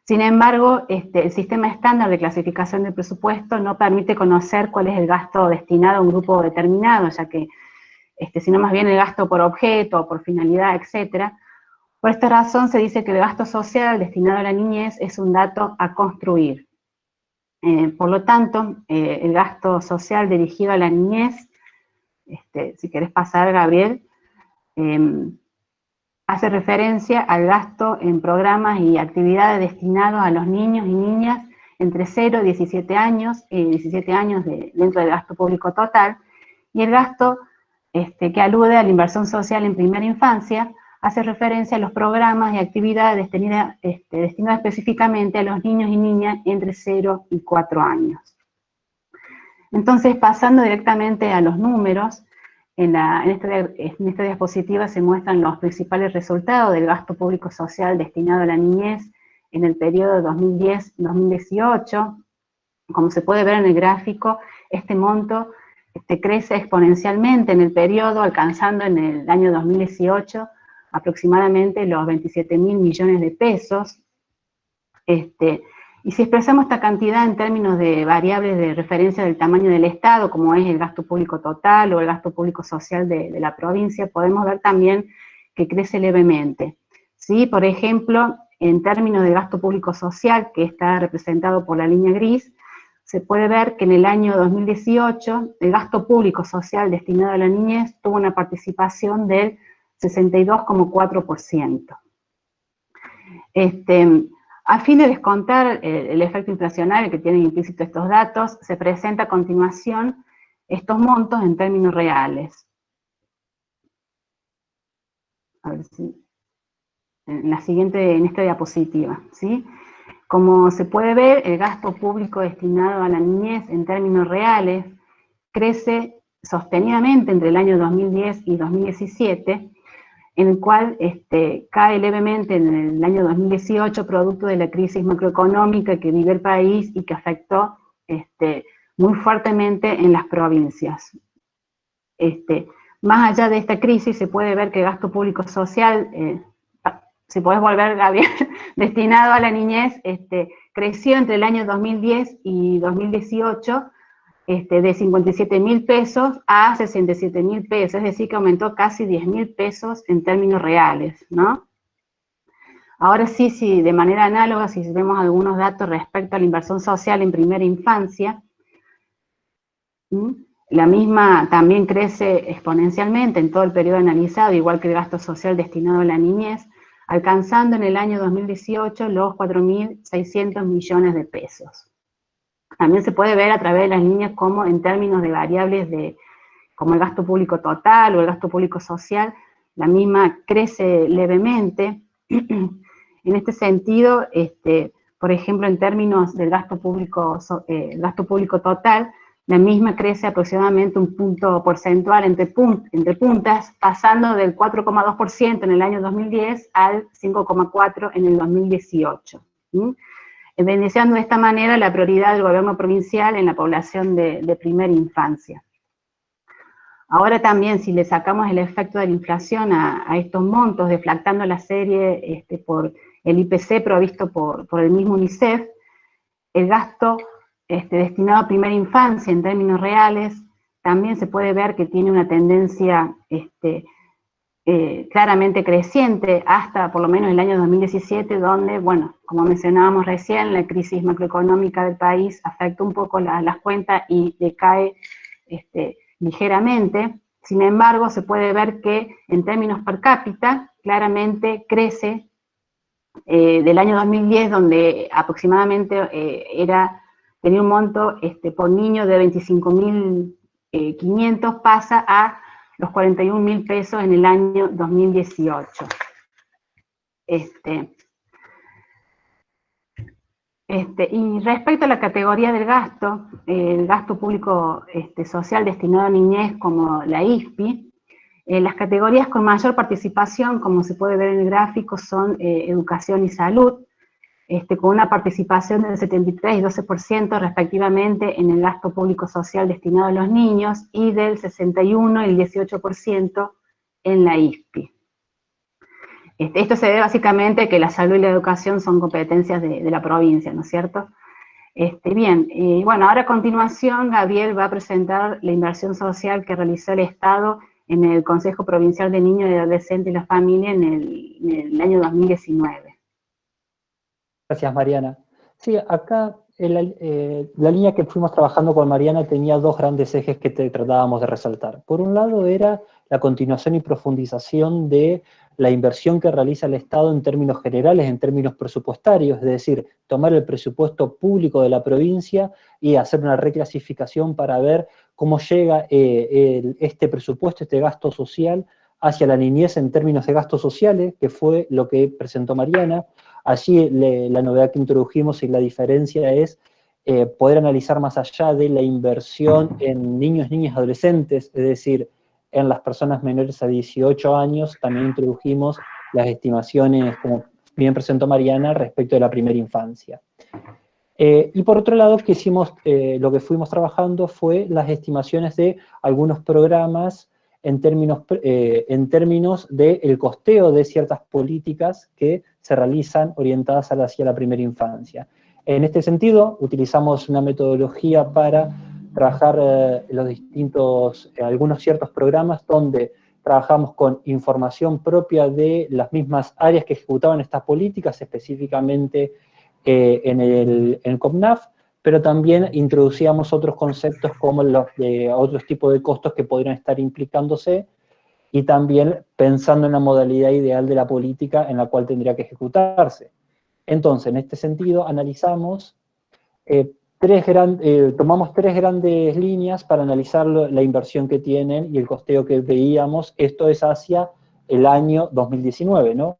Sin embargo, este, el sistema estándar de clasificación del presupuesto no permite conocer cuál es el gasto destinado a un grupo determinado, ya que, este, sino más bien el gasto por objeto, por finalidad, etcétera, por esta razón se dice que el gasto social destinado a la niñez es un dato a construir. Eh, por lo tanto, eh, el gasto social dirigido a la niñez, este, si querés pasar, Gabriel, em, hace referencia al gasto en programas y actividades destinados a los niños y niñas entre 0 y 17 años, y 17 años dentro del gasto público total, y el gasto este, que alude a la inversión social en primera infancia, hace referencia a los programas y actividades este, destinadas, específicamente a los niños y niñas entre 0 y 4 años. Entonces, pasando directamente a los números, en, esta, en, esta, diapositiva se muestran los principales resultados del gasto público social destinado a la niñez en el periodo 2010-2018. Como se puede ver en el gráfico, este monto este, crece exponencialmente en el periodo, alcanzando en el año 2018 aproximadamente los 27 mil millones de pesos. Este, y si expresamos esta cantidad en términos de variables de referencia del tamaño del Estado, como es el gasto público total o el gasto público social de, la provincia, podemos ver también que crece levemente. ¿Sí? Por ejemplo, en términos de gasto público social, que está representado por la línea gris, se puede ver que en el año 2018 el gasto público social destinado a la niñez tuvo una participación del 62,4%. Este, a fin de descontar el, efecto inflacionario que tienen implícito estos datos, se presenta a continuación estos montos en términos reales. A ver si, en la siguiente, en esta diapositiva, ¿sí? Como se puede ver, el gasto público destinado a la niñez en términos reales crece sostenidamente entre el año 2010 y 2017, en el cual este, cae levemente en el año 2018 producto de la crisis macroeconómica que vive el país y que afectó este, muy fuertemente en las provincias. Este, más allá de esta crisis se puede ver que gasto público social, eh, si podés volver, Gabriel, destinado a la niñez, creció entre el año 2010 y 2018 este, de 57 mil pesos a 67 mil pesos, es decir, que aumentó casi 10 mil pesos en términos reales, ¿no? Ahora sí, sí, de manera análoga, si vemos algunos datos respecto a la inversión social en primera infancia, la misma también crece exponencialmente en todo el periodo analizado, igual que el gasto social destinado a la niñez, alcanzando en el año 2018 los 4.600 millones de pesos. También se puede ver a través de las líneas como en términos de variables de, como el gasto público total o el gasto público social, la misma crece levemente. en este sentido, este, por ejemplo, en términos del gasto público, eh, gasto público total, la misma crece aproximadamente un punto porcentual entre, entre puntas, pasando del 4,2% en el año 2010 al 5,4% en el 2018. ¿sí? Beneficiando de esta manera la prioridad del gobierno provincial en la población de, primera infancia. Ahora también, si le sacamos el efecto de la inflación a, estos montos, deflactando la serie este, por el IPC provisto por, por el mismo UNICEF, el gasto este, destinado a primera infancia en términos reales, también se puede ver que tiene una tendencia este, eh, claramente creciente hasta por lo menos el año 2017, donde, bueno, como mencionábamos recién, la crisis macroeconómica del país afecta un poco las cuentas y decae este, ligeramente. Sin embargo, se puede ver que en términos per cápita, claramente crece eh, del año 2010, donde aproximadamente eh, era tenía un monto este, por niño de 25.500, eh, pasa a los 41.000 pesos en el año 2018. Este, este, y respecto a la categoría del gasto, el gasto público este, social destinado a niñez como la ISPI, eh, las categorías con mayor participación, como se puede ver en el gráfico, son eh, educación y salud, este, con una participación del 73 y 12% respectivamente en el gasto público social destinado a los niños y del 61 y el 18% en la ISPI. Este, esto se debe básicamente a que la salud y la educación son competencias de, la provincia, ¿no es cierto? Este, bien, bueno, ahora a continuación Gabriel va a presentar la inversión social que realizó el Estado en el Consejo Provincial de Niños y Adolescentes y la Familia en el año 2019. Gracias, Mariana. Sí, acá eh, la línea que fuimos trabajando con Mariana tenía dos grandes ejes que tratábamos de resaltar. Por un lado era la continuación y profundización de la inversión que realiza el Estado en términos generales, en términos presupuestarios, es decir, tomar el presupuesto público de la provincia y hacer una reclasificación para ver cómo llega eh, este presupuesto, este gasto social, hacia la niñez en términos de gastos sociales, que fue lo que presentó Mariana, Allí la novedad que introdujimos y la diferencia es eh, poder analizar más allá de la inversión en niños, niñas, adolescentes, es decir, en las personas menores a 18 años, también introdujimos las estimaciones, como bien presentó Mariana, respecto de la primera infancia. Eh, y por otro lado, que hicimos, eh, lo que fuimos trabajando fue las estimaciones de algunos programas en términos, en términos del costeo de ciertas políticas que se realizan orientadas hacia la primera infancia. En este sentido, utilizamos una metodología para trabajar eh, los distintos, eh, algunos ciertos programas donde trabajamos con información propia de las mismas áreas que ejecutaban estas políticas, específicamente eh, en, el, en, COPNAF, pero también introducíamos otros conceptos como los de otros tipos de costos que podrían estar implicándose y también pensando en la modalidad ideal de la política en la cual tendría que ejecutarse. Entonces, en este sentido, analizamos, eh, tres eh, tomamos tres grandes líneas para analizar la inversión que tienen y el costeo que veíamos, esto es hacia el año 2019, ¿no?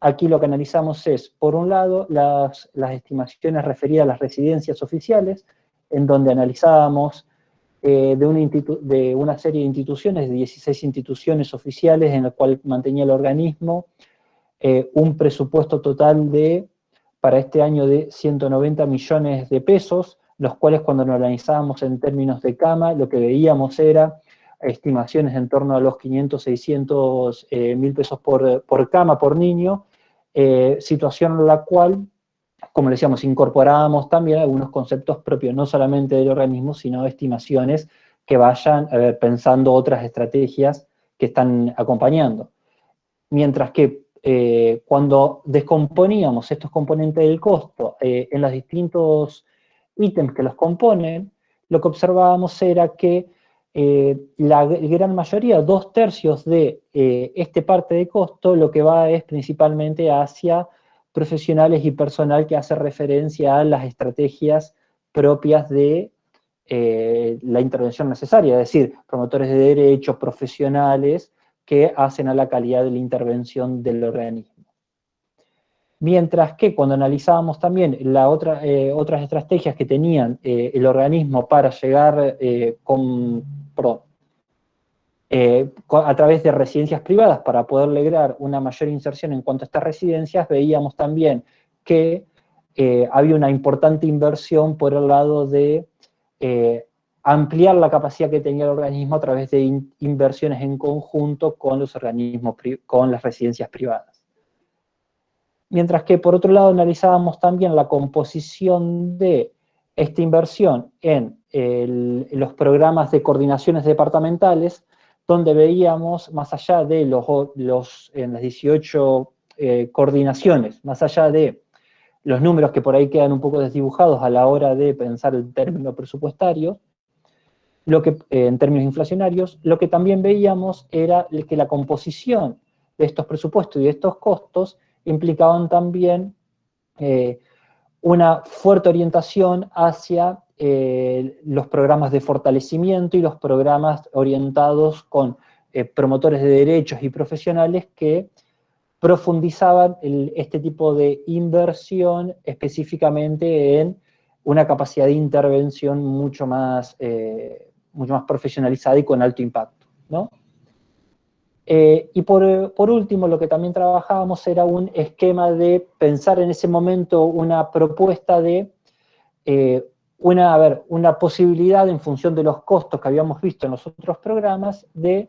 Aquí lo que analizamos es, por un lado, las, las estimaciones referidas a las residencias oficiales, en donde analizábamos eh, de, una serie de instituciones, de 16 instituciones oficiales en la cual mantenía el organismo, eh, un presupuesto total de, para este año de 190 millones de pesos, los cuales cuando lo analizábamos en términos de cama, lo que veíamos era estimaciones en torno a los 500, 600 eh, mil pesos por, por, cama, por niño, situación en la cual como decíamos, incorporábamos también algunos conceptos propios, no solamente del organismo, sino estimaciones que vayan pensando otras estrategias que están acompañando. Mientras que eh, cuando descomponíamos estos componentes del costo eh, en los distintos ítems que los componen, lo que observábamos era que la gran mayoría, dos tercios de este parte de costo, lo que va es principalmente hacia profesionales y personal que hace referencia a las estrategias propias de la intervención necesaria, es decir, promotores de derechos, profesionales que hacen a la calidad de la intervención del organismo. Mientras que cuando analizábamos también la eh, otras estrategias que tenían eh, el organismo para llegar eh, a través de residencias privadas para poder lograr una mayor inserción en cuanto a estas residencias, veíamos también que había una importante inversión por el lado de ampliar la capacidad que tenía el organismo a través de inversiones en conjunto con los organismos, con las residencias privadas. Mientras que por otro lado analizábamos también la composición de esta inversión en, los programas de coordinaciones departamentales, donde veíamos, más allá de los, en las 18 eh, coordinaciones, más allá de los números que por ahí quedan un poco desdibujados a la hora de pensar el término presupuestario, lo que, eh, en términos inflacionarios, lo que también veíamos era que la composición de estos presupuestos y de estos costos implicaban también eh, una fuerte orientación hacia eh, los programas de fortalecimiento y los programas orientados con promotores de derechos y profesionales que profundizaban este tipo de inversión específicamente en una capacidad de intervención mucho más mucho más profesionalizada y con alto impacto, ¿no? Eh, y por, último, lo que también trabajábamos era un esquema de pensar en ese momento una propuesta de eh, una, a ver, una posibilidad en función de los costos que habíamos visto en los otros programas de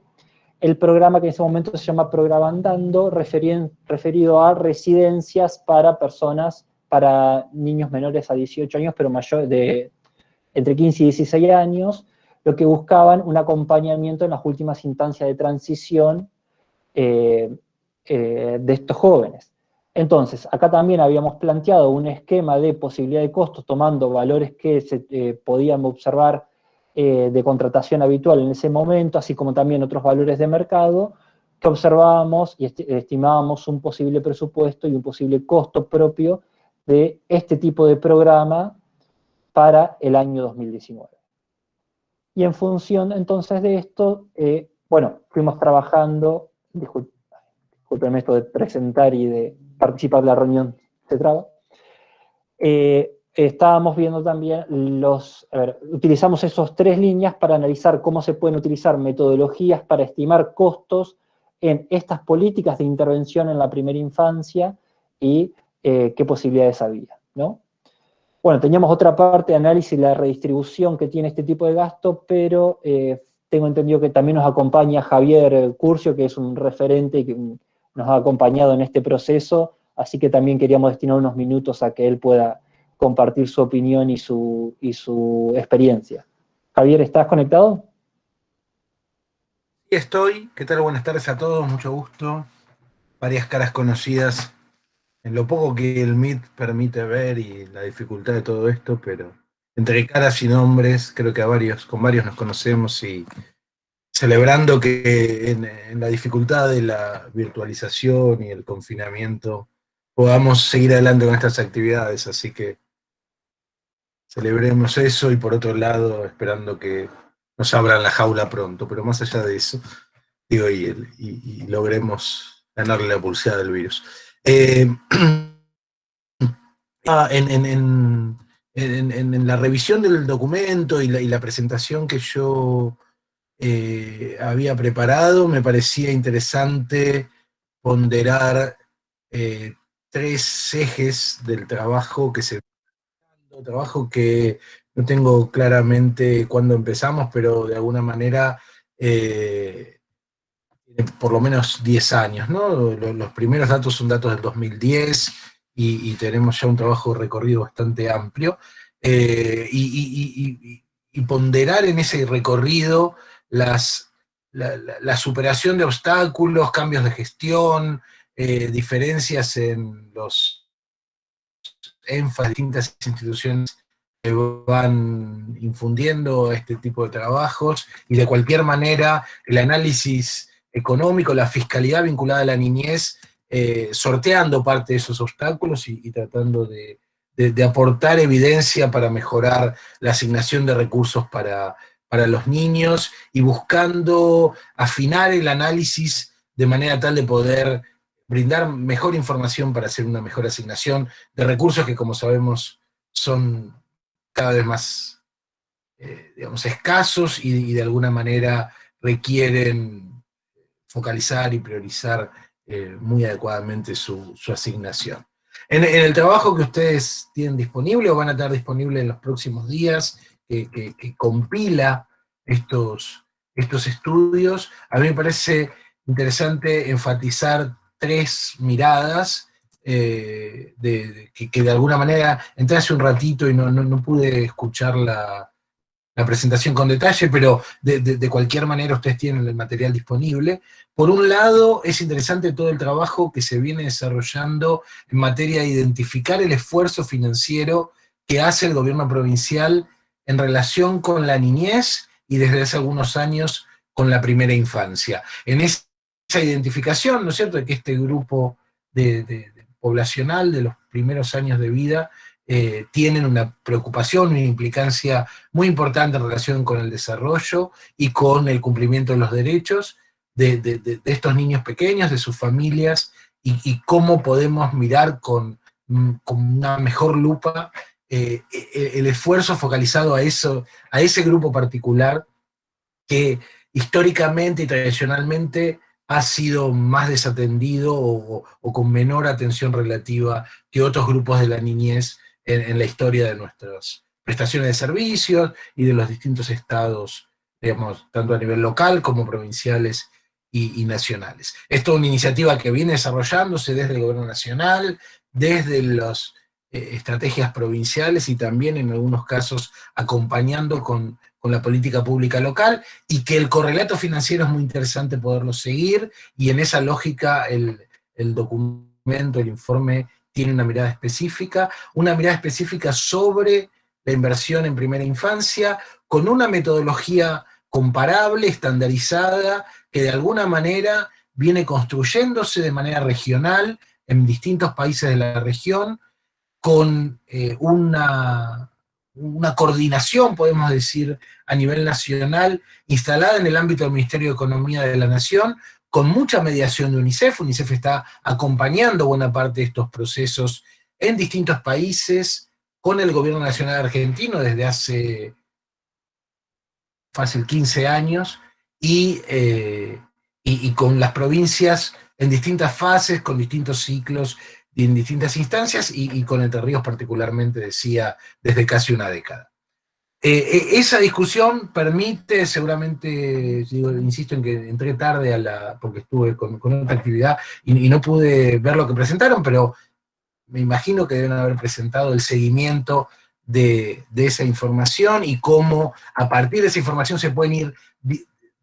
el programa que en ese momento se llama Programa Andando, referido a residencias para personas, para niños menores a 18 años, pero mayor de entre 15 y 16 años, lo que buscaban un acompañamiento en las últimas instancias de transición eh, eh, de estos jóvenes. Entonces, acá también habíamos planteado un esquema de posibilidad de costos tomando valores que se eh, podían observar de contratación habitual en ese momento, así como también otros valores de mercado, que observábamos y estimábamos un posible presupuesto y un posible costo propio de este tipo de programa para el año 2019. Y en función entonces de esto, eh, bueno, fuimos trabajando, disculpenme esto de presentar y de participar de la reunión, se. Eh, estábamos viendo también los, a ver, utilizamos esos tres líneas para analizar cómo se pueden utilizar metodologías para estimar costos en estas políticas de intervención en la primera infancia y eh, qué posibilidades había, ¿no? Bueno, teníamos otra parte de análisis y la redistribución que tiene este tipo de gasto, pero eh, tengo entendido que también nos acompaña Javier Curcio, que es un referente que nos ha acompañado en este proceso, así que también queríamos destinar unos minutos a que él pueda compartir su opinión y su, y su experiencia. Javier, ¿estás conectado? Sí, estoy. ¿Qué tal? Buenas tardes a todos, mucho gusto. Varias caras conocidas en lo poco que el Meet permite ver y la dificultad de todo esto, pero entre caras y nombres, creo que con varios nos conocemos y celebrando que en, la dificultad de la virtualización y el confinamiento podamos seguir adelante con estas actividades, así que celebremos eso y por otro lado esperando que nos abran la jaula pronto, pero más allá de eso, digo, y, y logremos ganarle la pulsada del virus. Eh, en, la revisión del documento y la, presentación que yo eh, había preparado, me parecía interesante ponderar eh, tres ejes del trabajo que se trabajo que no tengo claramente cuándo empezamos, pero de alguna manera por lo menos 10 años, ¿no? Los primeros datos son datos del 2010 y, tenemos ya un trabajo recorrido bastante amplio. Eh, y, ponderar en ese recorrido las, la, superación de obstáculos, cambios de gestión, eh, diferencias en los énfasis distintas instituciones van infundiendo este tipo de trabajos y de cualquier manera el análisis económico, la fiscalidad vinculada a la niñez, eh, sorteando parte de esos obstáculos y, tratando de, aportar evidencia para mejorar la asignación de recursos para, para los niños y buscando afinar el análisis de manera tal de poder brindar mejor información para hacer una mejor asignación de recursos que como sabemos son cada vez más, eh, digamos, escasos y, de alguna manera requieren focalizar y priorizar eh, muy adecuadamente su, asignación. En, el trabajo que ustedes tienen disponible o van a estar disponible en los próximos días, que, compila estos, estos estudios, a mí me parece interesante enfatizar tres miradas eh, que, de alguna manera, entré hace un ratito y no, no, pude escuchar la, la, presentación con detalle, pero de, de, cualquier manera ustedes tienen el material disponible. Por un lado, es interesante todo el trabajo que se viene desarrollando en materia de identificar el esfuerzo financiero que hace el gobierno provincial en relación con la niñez y desde hace algunos años con la primera infancia. En esa identificación, ¿no es cierto?, de que este grupo de, poblacional de los primeros años de vida eh, tienen una preocupación, una implicancia muy importante en relación con el desarrollo y con el cumplimiento de los derechos de, estos niños pequeños, de sus familias, y, cómo podemos mirar con, mm, una mejor lupa eh, e, el esfuerzo focalizado a, eso, a ese grupo particular que históricamente y tradicionalmente ha sido más desatendido o, con menor atención relativa que otros grupos de la niñez en, la historia de nuestras prestaciones de servicios y de los distintos estados, digamos, tanto a nivel local como provinciales y, nacionales. Esto es una iniciativa que viene desarrollándose desde el gobierno nacional, desde las eh, estrategias provinciales y también en algunos casos acompañando con con la política pública local, y que el correlato financiero es muy interesante poderlo seguir, y en esa lógica el, documento, el informe, tiene una mirada específica, una mirada específica sobre la inversión en primera infancia, con una metodología comparable, estandarizada, que de alguna manera viene construyéndose de manera regional en distintos países de la región, con eh, una una coordinación, podemos decir, a nivel nacional, instalada en el ámbito del Ministerio de Economía de la Nación, con mucha mediación de UNICEF. UNICEF está acompañando buena parte de estos procesos en distintos países, con el gobierno nacional argentino desde hace fácil 15 años, eh, y, y con las provincias en distintas fases, con distintos ciclos en distintas instancias y, con Entre Ríos particularmente, decía, desde casi una década. Eh, eh, esa discusión permite, seguramente, insisto en que entré tarde a la, porque estuve con, otra actividad y, no pude ver lo que presentaron, pero me imagino que deben haber presentado el seguimiento de, esa información y cómo a partir de esa información se pueden ir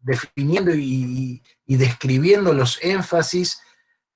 definiendo y, y describiendo los énfasis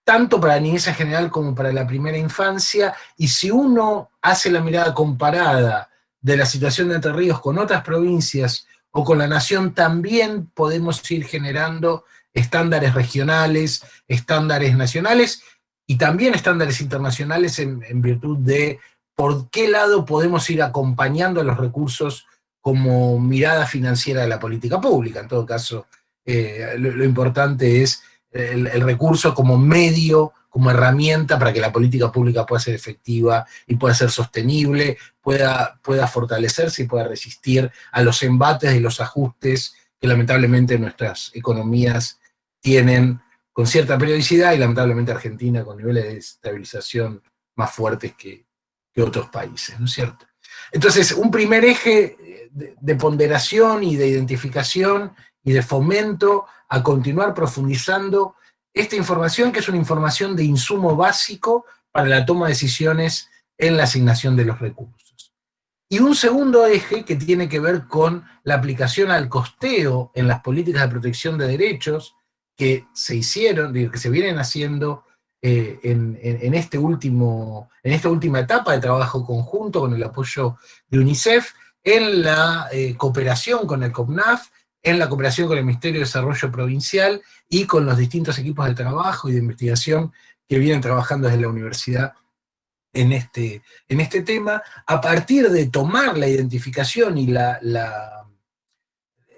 tanto para la niñez en general como para la primera infancia, y si uno hace la mirada comparada de la situación de Entre Ríos con otras provincias o con la nación, también podemos ir generando estándares regionales, estándares nacionales, y también estándares internacionales en, virtud de por qué lado podemos ir acompañando los recursos como mirada financiera de la política pública. En todo caso, eh, lo importante es el, recurso como medio, como herramienta para que la política pública pueda ser efectiva y pueda ser sostenible, pueda, pueda fortalecerse y pueda resistir a los embates y los ajustes que lamentablemente nuestras economías tienen con cierta periodicidad y lamentablemente Argentina con niveles de estabilización más fuertes que, otros países, ¿no es cierto? Entonces, un primer eje de ponderación y de identificación y de fomento a continuar profundizando esta información, que es una información de insumo básico para la toma de decisiones en la asignación de los recursos. Y un segundo eje que tiene que ver con la aplicación al costeo en las políticas de protección de derechos que se hicieron, que se vienen haciendo eh, en, este último, en esta última etapa de trabajo conjunto con el apoyo de UNICEF, en la eh, cooperación con el COPNAF, en la cooperación con el Ministerio de Desarrollo Provincial y con los distintos equipos de trabajo y de investigación que vienen trabajando desde la universidad en este, en este tema, a partir de tomar la identificación y la,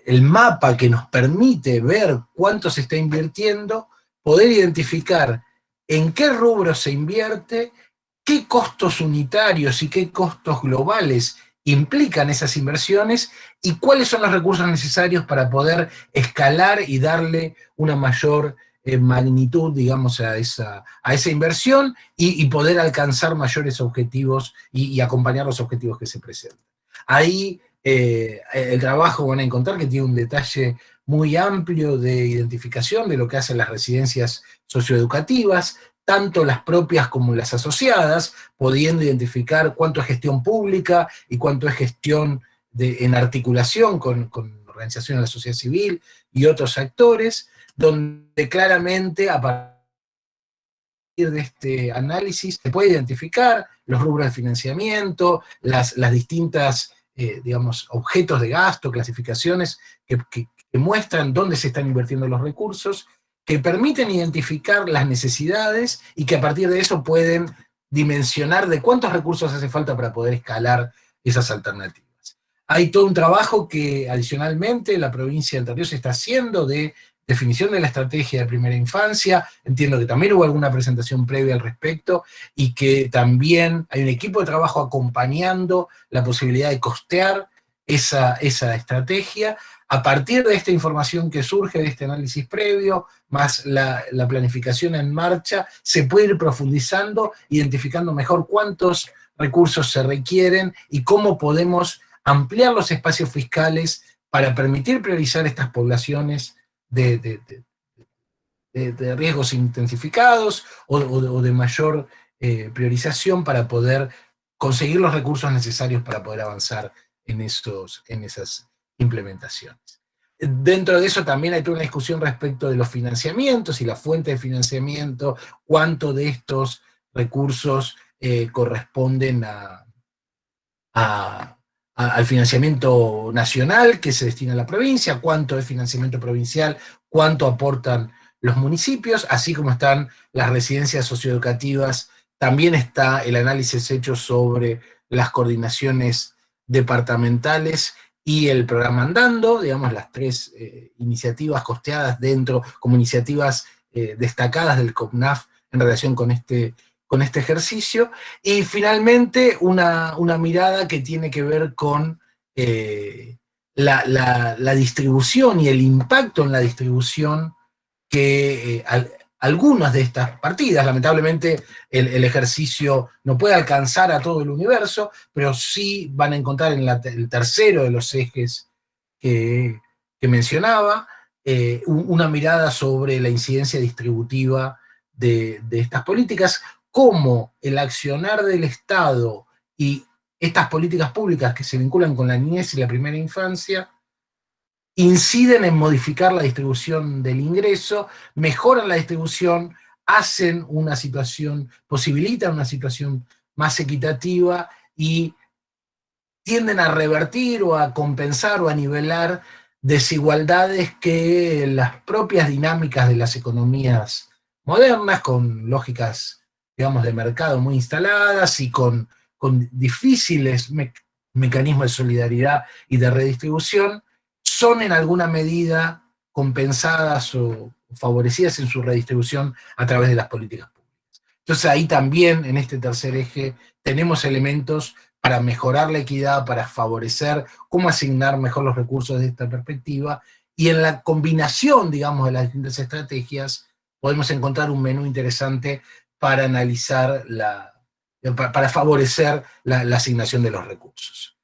el mapa que nos permite ver cuánto se está invirtiendo, poder identificar en qué rubro se invierte, qué costos unitarios y qué costos globales implican esas inversiones y cuáles son los recursos necesarios para poder escalar y darle una mayor eh, magnitud, digamos, a esa, a esa inversión y, poder alcanzar mayores objetivos y, acompañar los objetivos que se presentan. Ahí eh, el trabajo van a encontrar que tiene un detalle muy amplio de identificación de lo que hacen las residencias socioeducativas, tanto las propias como las asociadas, pudiendo identificar cuánto es gestión pública y cuánto es gestión en articulación con, organizaciones de la sociedad civil y otros actores, donde claramente a partir de este análisis se puede identificar los rubros de financiamiento, las, distintas, eh, digamos, objetos de gasto, clasificaciones que muestran dónde se están invirtiendo los recursos, que permiten identificar las necesidades y que a partir de eso pueden dimensionar de cuántos recursos hace falta para poder escalar esas alternativas. Hay todo un trabajo que adicionalmente la provincia de Entre está haciendo de definición de la estrategia de primera infancia, entiendo que también hubo alguna presentación previa al respecto, y que también hay un equipo de trabajo acompañando la posibilidad de costear esa, esa estrategia, a partir de esta información que surge de este análisis previo, más la, planificación en marcha, se puede ir profundizando, identificando mejor cuántos recursos se requieren y cómo podemos ampliar los espacios fiscales para permitir priorizar estas poblaciones de, riesgos intensificados o, de mayor eh, priorización para poder conseguir los recursos necesarios para poder avanzar en, esos, en esas implementaciones. Dentro de eso también hay toda una discusión respecto de los financiamientos y la fuente de financiamiento, cuánto de estos recursos eh, corresponden al financiamiento nacional que se destina a la provincia, cuánto es financiamiento provincial, cuánto aportan los municipios, así como están las residencias socioeducativas, también está el análisis hecho sobre las coordinaciones departamentales y el programa Andando, digamos, las tres eh, iniciativas costeadas dentro, como iniciativas eh, destacadas del COPNAF en relación con este, con este ejercicio, y finalmente una, mirada que tiene que ver con eh, la, distribución y el impacto en la distribución que algunas de estas partidas. Lamentablemente el, ejercicio no puede alcanzar a todo el universo, pero sí van a encontrar en el tercero de los ejes que, mencionaba, eh, una mirada sobre la incidencia distributiva de, de estas políticas, cómo el accionar del Estado y estas políticas públicas que se vinculan con la niñez y la primera infancia inciden en modificar la distribución del ingreso, mejoran la distribución, hacen una situación, posibilitan una situación más equitativa y tienden a revertir o a compensar o a nivelar desigualdades que las propias dinámicas de las economías modernas, con lógicas, digamos, de mercado muy instaladas y con, con difíciles mecanismos de solidaridad y de redistribución, son en alguna medida compensadas o favorecidas en su redistribución a través de las políticas públicas. Entonces ahí también, en este tercer eje, tenemos elementos para mejorar la equidad, para favorecer cómo asignar mejor los recursos desde esta perspectiva, y en la combinación, digamos, de las distintas estrategias, podemos encontrar un menú interesante para analizar la, para favorecer la asignación de los recursos.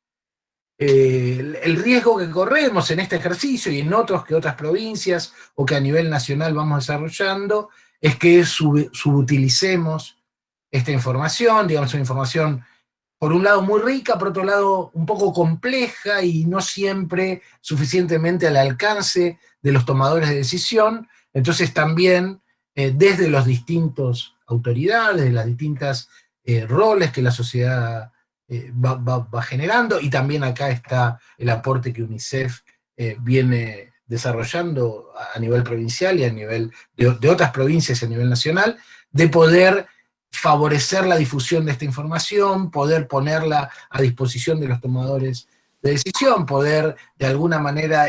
Eh, el riesgo que corremos en este ejercicio y en otros que otras provincias o que a nivel nacional vamos desarrollando es que subutilicemos esta información, digamos una información por un lado muy rica, por otro lado un poco compleja y no siempre suficientemente al alcance de los tomadores de decisión, entonces también eh, desde los distintos autoridades, de las distintas eh, roles que la sociedad eh, va, generando, y también acá está el aporte que UNICEF eh, viene desarrollando a nivel provincial y a nivel de, otras provincias y a nivel nacional, de poder favorecer la difusión de esta información, poder ponerla a disposición de los tomadores de decisión, poder de alguna manera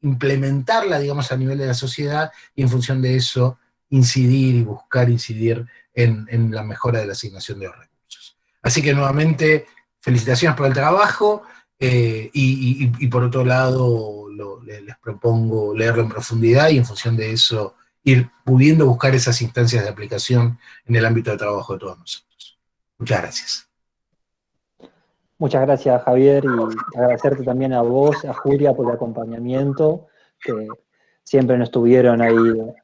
implementarla, digamos, a nivel de la sociedad y en función de eso incidir y buscar incidir en, la mejora de la asignación de los recursos. Así que nuevamente, felicitaciones por el trabajo eh, y, por otro lado les propongo leerlo en profundidad y en función de eso ir pudiendo buscar esas instancias de aplicación en el ámbito de trabajo de todos nosotros. Muchas gracias. Muchas gracias, Javier, y agradecerte también a vos, a Julia, por el acompañamiento, que siempre nos estuvieron ahí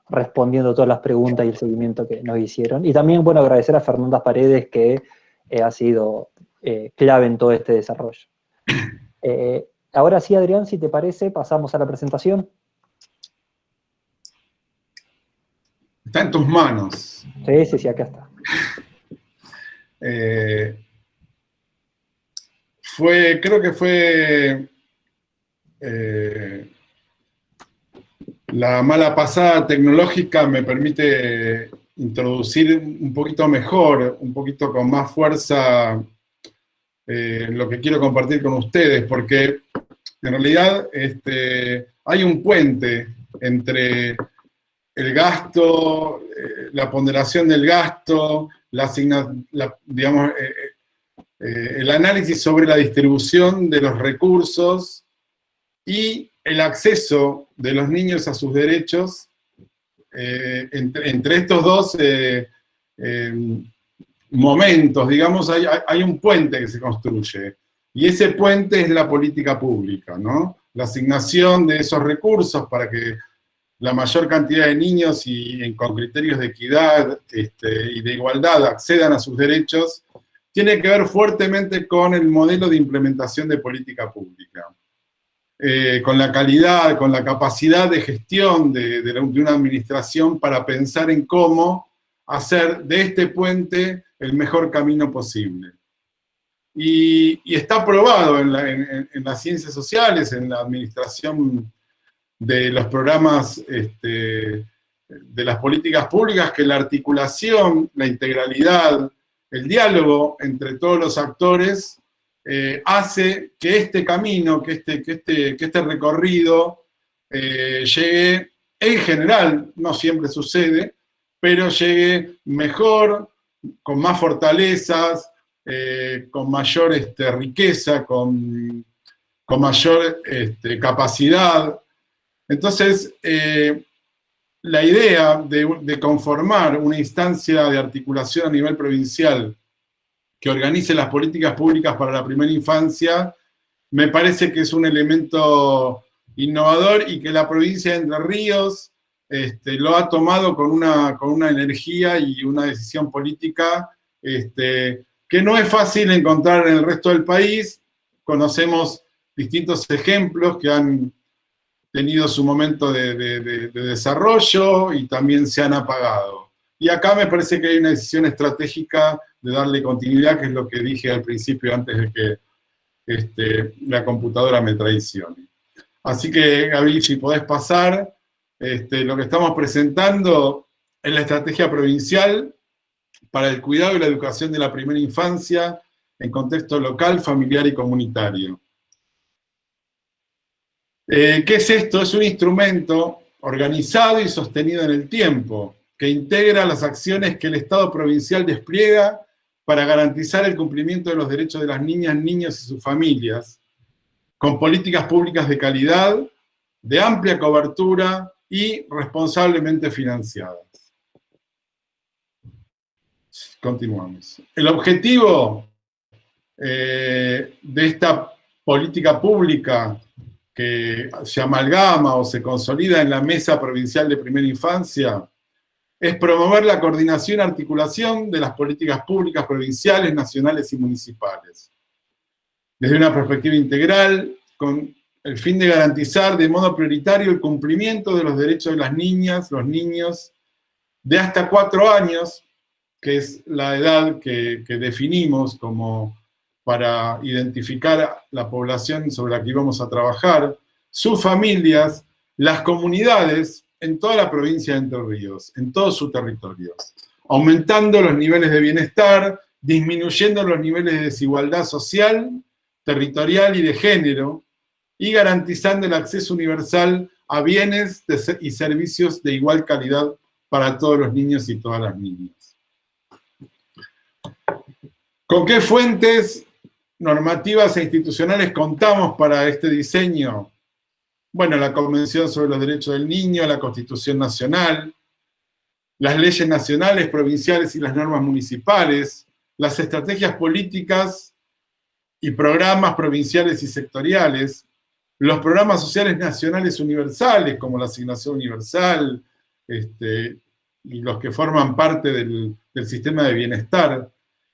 respondiendo todas las preguntas y el seguimiento que nos hicieron. Y también, bueno, agradecer a Fernanda Paredes, que eh, ha sido eh, clave en todo este desarrollo. Eh, ahora sí, Adrián, si te parece, pasamos a la presentación. Está en tus manos. Sí, sí, sí, acá está. fue, creo que fue la mala pasada tecnológica me permite introducir un poquito mejor, un poquito con más fuerza eh, lo que quiero compartir con ustedes, porque en realidad este, hay un puente entre el gasto, eh, la ponderación del gasto, la, digamos, eh, el análisis sobre la distribución de los recursos y el acceso de los niños a sus derechos, eh, entre, estos dos eh, eh, momentos, digamos, hay, un puente que se construye. Y ese puente es la política pública, ¿no? La asignación de esos recursos para que la mayor cantidad de niños y con criterios de equidad este, y de igualdad accedan a sus derechos, tiene que ver fuertemente con el modelo de implementación de política pública. Eh, con la calidad, con la capacidad de gestión de, una administración para pensar en cómo hacer de este puente el mejor camino posible. Y, está probado en, las ciencias sociales, en la administración de los programas este, de las políticas públicas, que la articulación, la integralidad, el diálogo entre todos los actores eh, hace que este camino, que este, que este, que este recorrido eh, llegue, en general, no siempre sucede, pero llegue mejor, con más fortalezas, eh, con mayor este, riqueza, con, con mayor este, capacidad. Entonces, la idea de, de, conformar una instancia de articulación a nivel provincial que organice las políticas públicas para la primera infancia, me parece que es un elemento innovador y que la provincia de Entre Ríos este, lo ha tomado con una, con una energía y una decisión política este, que no es fácil encontrar en el resto del país. Conocemos distintos ejemplos que han tenido su momento de desarrollo y también se han apagado. Y acá me parece que hay una decisión estratégica de darle continuidad, que es lo que dije al principio antes de que este, la computadora me traicione. Así que, Gaby, si podés pasar, este, lo que estamos presentando es la estrategia provincial para el cuidado y la educación de la primera infancia en contexto local, familiar y comunitario. Eh, ¿Qué es esto? Es un instrumento organizado y sostenido en el tiempo, que integra las acciones que el Estado provincial despliega para garantizar el cumplimiento de los derechos de las niñas, niños y sus familias, con políticas públicas de calidad, de amplia cobertura y responsablemente financiadas. Continuamos. El objetivo eh, de esta política pública que se amalgama o se consolida en la Mesa Provincial de Primera Infancia es promover la coordinación y articulación de las políticas públicas provinciales, nacionales y municipales. Desde una perspectiva integral, con el fin de garantizar de modo prioritario el cumplimiento de los derechos de las niñas, los niños, de hasta cuatro años, que es la edad que, definimos como para identificar la población sobre la que íbamos a trabajar, sus familias, las comunidades en toda la provincia de Entre Ríos, en todos sus territorios, aumentando los niveles de bienestar, disminuyendo los niveles de desigualdad social, territorial y de género, y garantizando el acceso universal a bienes y servicios de igual calidad para todos los niños y todas las niñas. ¿Con qué fuentes normativas e institucionales contamos para este diseño? Bueno, la Convención sobre los Derechos del Niño, la Constitución Nacional, las leyes nacionales, provinciales y las normas municipales, las estrategias políticas y programas provinciales y sectoriales, los programas sociales nacionales universales, como la asignación universal, este, y los que forman parte del, sistema de bienestar,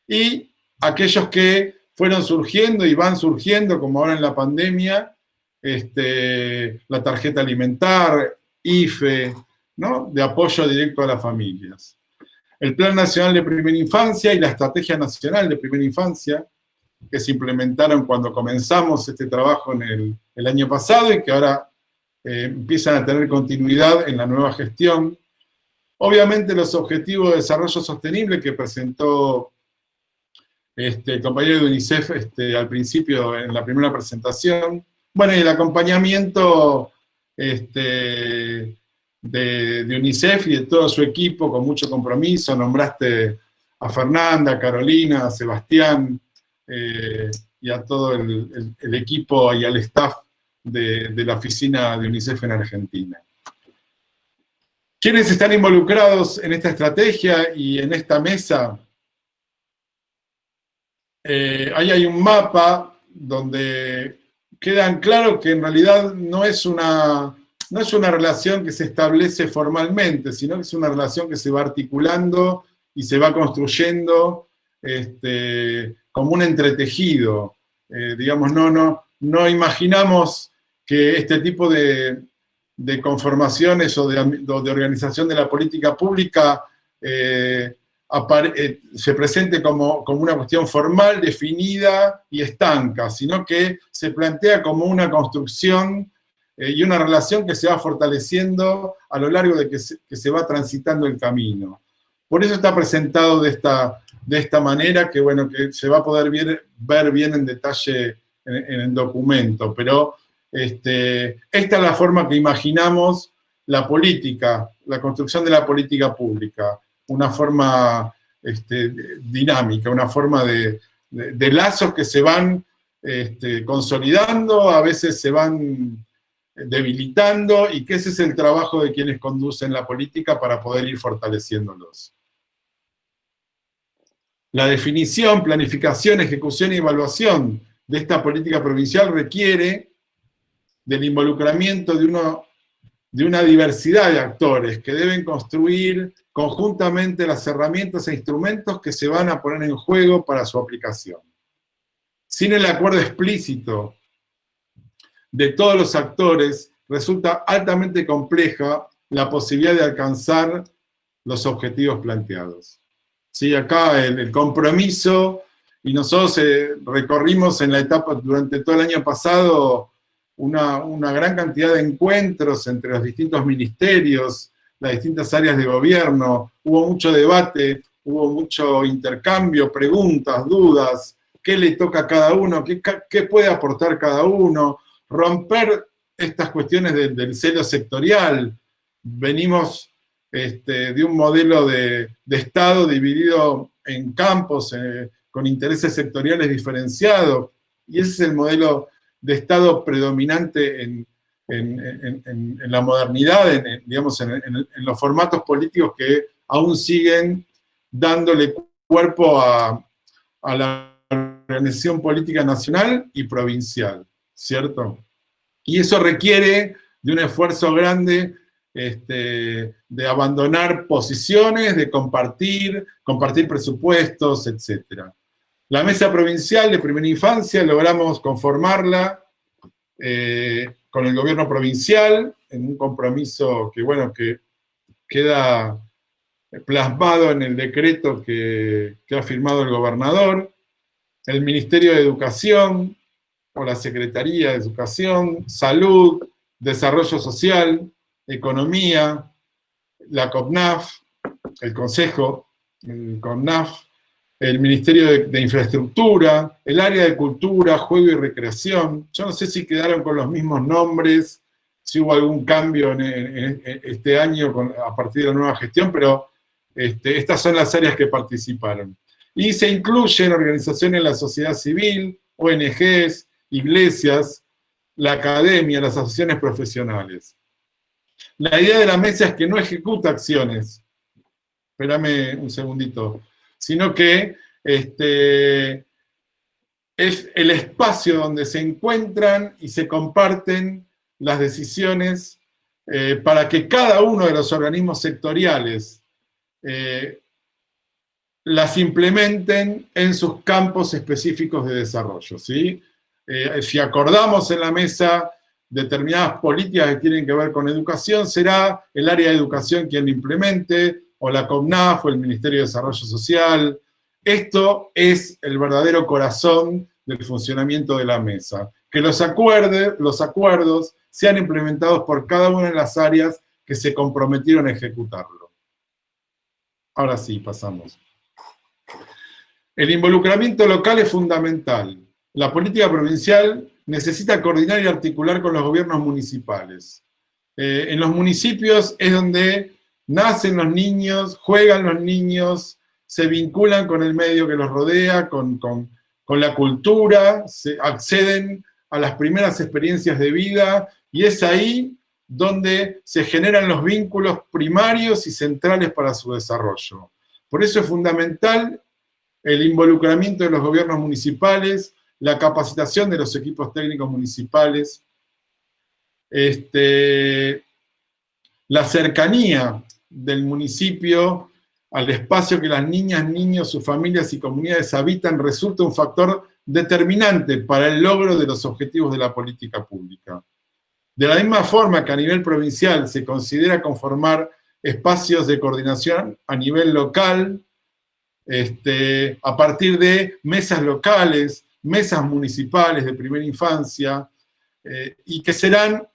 y aquellos que fueron surgiendo y van surgiendo, como ahora en la pandemia, este, la tarjeta alimentar, IFE, ¿no? de apoyo directo a las familias. El Plan Nacional de Primera Infancia y la Estrategia Nacional de Primera Infancia, que se implementaron cuando comenzamos este trabajo en el, año pasado y que ahora eh, empiezan a tener continuidad en la nueva gestión. Obviamente los objetivos de desarrollo sostenible que presentó este, el compañero de UNICEF este, al principio en la primera presentación. Bueno, y el acompañamiento este, de, UNICEF y de todo su equipo con mucho compromiso. Nombraste a Fernanda, a Carolina, a Sebastián, eh, y a todo el, equipo y al staff de, la oficina de UNICEF en Argentina. ¿Quiénes están involucrados en esta estrategia y en esta mesa? Eh, ahí hay un mapa donde quedan claro que en realidad no es, una, no es una relación que se establece formalmente, sino que es una relación que se va articulando y se va construyendo este, como un entretejido. Eh, digamos, no, no, no imaginamos que este tipo de, conformaciones o de, organización de la política pública eh, se presente como, como, una cuestión formal, definida y estanca, sino que se plantea como una construcción y una relación que se va fortaleciendo a lo largo de que que se va transitando el camino. Por eso está presentado de esta, de esta manera, que bueno, que se va a poder ver, bien en detalle en, el documento, pero este, esta es la forma que imaginamos la política, la construcción de la política pública, una forma este, dinámica, una forma de, lazos que se van este, consolidando, a veces se van debilitando, y que ese es el trabajo de quienes conducen la política para poder ir fortaleciéndolos. La definición, planificación, ejecución y evaluación de esta política provincial requiere del involucramiento de, una diversidad de actores que deben construir conjuntamente las herramientas e instrumentos que se van a poner en juego para su aplicación. Sin el acuerdo explícito de todos los actores, resulta altamente compleja la posibilidad de alcanzar los objetivos planteados. ¿sí? Acá el, compromiso, y nosotros eh, recorrimos en la etapa, durante todo el año pasado, una, gran cantidad de encuentros entre los distintos ministerios, las distintas áreas de gobierno, hubo mucho debate, hubo mucho intercambio, preguntas, dudas, qué le toca a cada uno, qué, qué puede aportar cada uno, romper estas cuestiones del celo sectorial. Venimos este, de un modelo de, Estado dividido en campos eh, con intereses sectoriales diferenciados, y ese es el modelo de Estado predominante en, la modernidad, en, digamos, en, los formatos políticos que aún siguen dándole cuerpo a, a la organización política nacional y provincial, ¿cierto? Y eso requiere de un esfuerzo grande este, de abandonar posiciones, de compartir, compartir presupuestos, etc. La mesa provincial de primera infancia logramos conformarla eh, con el gobierno provincial en un compromiso que, bueno, que queda plasmado en el decreto que, ha firmado el gobernador, el Ministerio de Educación o la Secretaría de Educación, Salud, Desarrollo Social, Economía, la COPNAF, el Consejo, el COPNAF, el Ministerio de, Infraestructura, el área de Cultura, Juego y Recreación. Yo no sé si quedaron con los mismos nombres, si hubo algún cambio en, este año a partir de la nueva gestión, pero este, estas son las áreas que participaron. Y se incluyen organizaciones de la sociedad civil, ONGs, iglesias, la academia, las asociaciones profesionales. La idea de la mesa es que no ejecuta acciones, espérame un segundito, sino que este, es el espacio donde se encuentran y se comparten las decisiones eh, para que cada uno de los organismos sectoriales eh, las implementen en sus campos específicos de desarrollo. ¿sí? Eh, si acordamos en la mesa determinadas políticas que tienen que ver con educación, será el área de educación quien implemente, o la COMNAF, o el Ministerio de Desarrollo Social. Esto es el verdadero corazón del funcionamiento de la mesa. Que los, los acuerdos sean implementados por cada una de las áreas que se comprometieron a ejecutarlo. Ahora sí, pasamos. El involucramiento local es fundamental. La política provincial necesita coordinar y articular con los gobiernos municipales. Eh, en los municipios es donde nacen los niños, juegan los niños, se vinculan con el medio que los rodea, con, la cultura, acceden a las primeras experiencias de vida y es ahí donde se generan los vínculos primarios y centrales para su desarrollo. Por eso es fundamental el involucramiento de los gobiernos municipales, la capacitación de los equipos técnicos municipales, este, la cercanía del municipio al espacio que las niñas, niños, sus familias y comunidades habitan resulta un factor determinante para el logro de los objetivos de la política pública. De la misma forma que a nivel provincial se considera conformar espacios de coordinación a nivel local, este, a partir de mesas locales, mesas municipales de primera infancia, eh, y que serán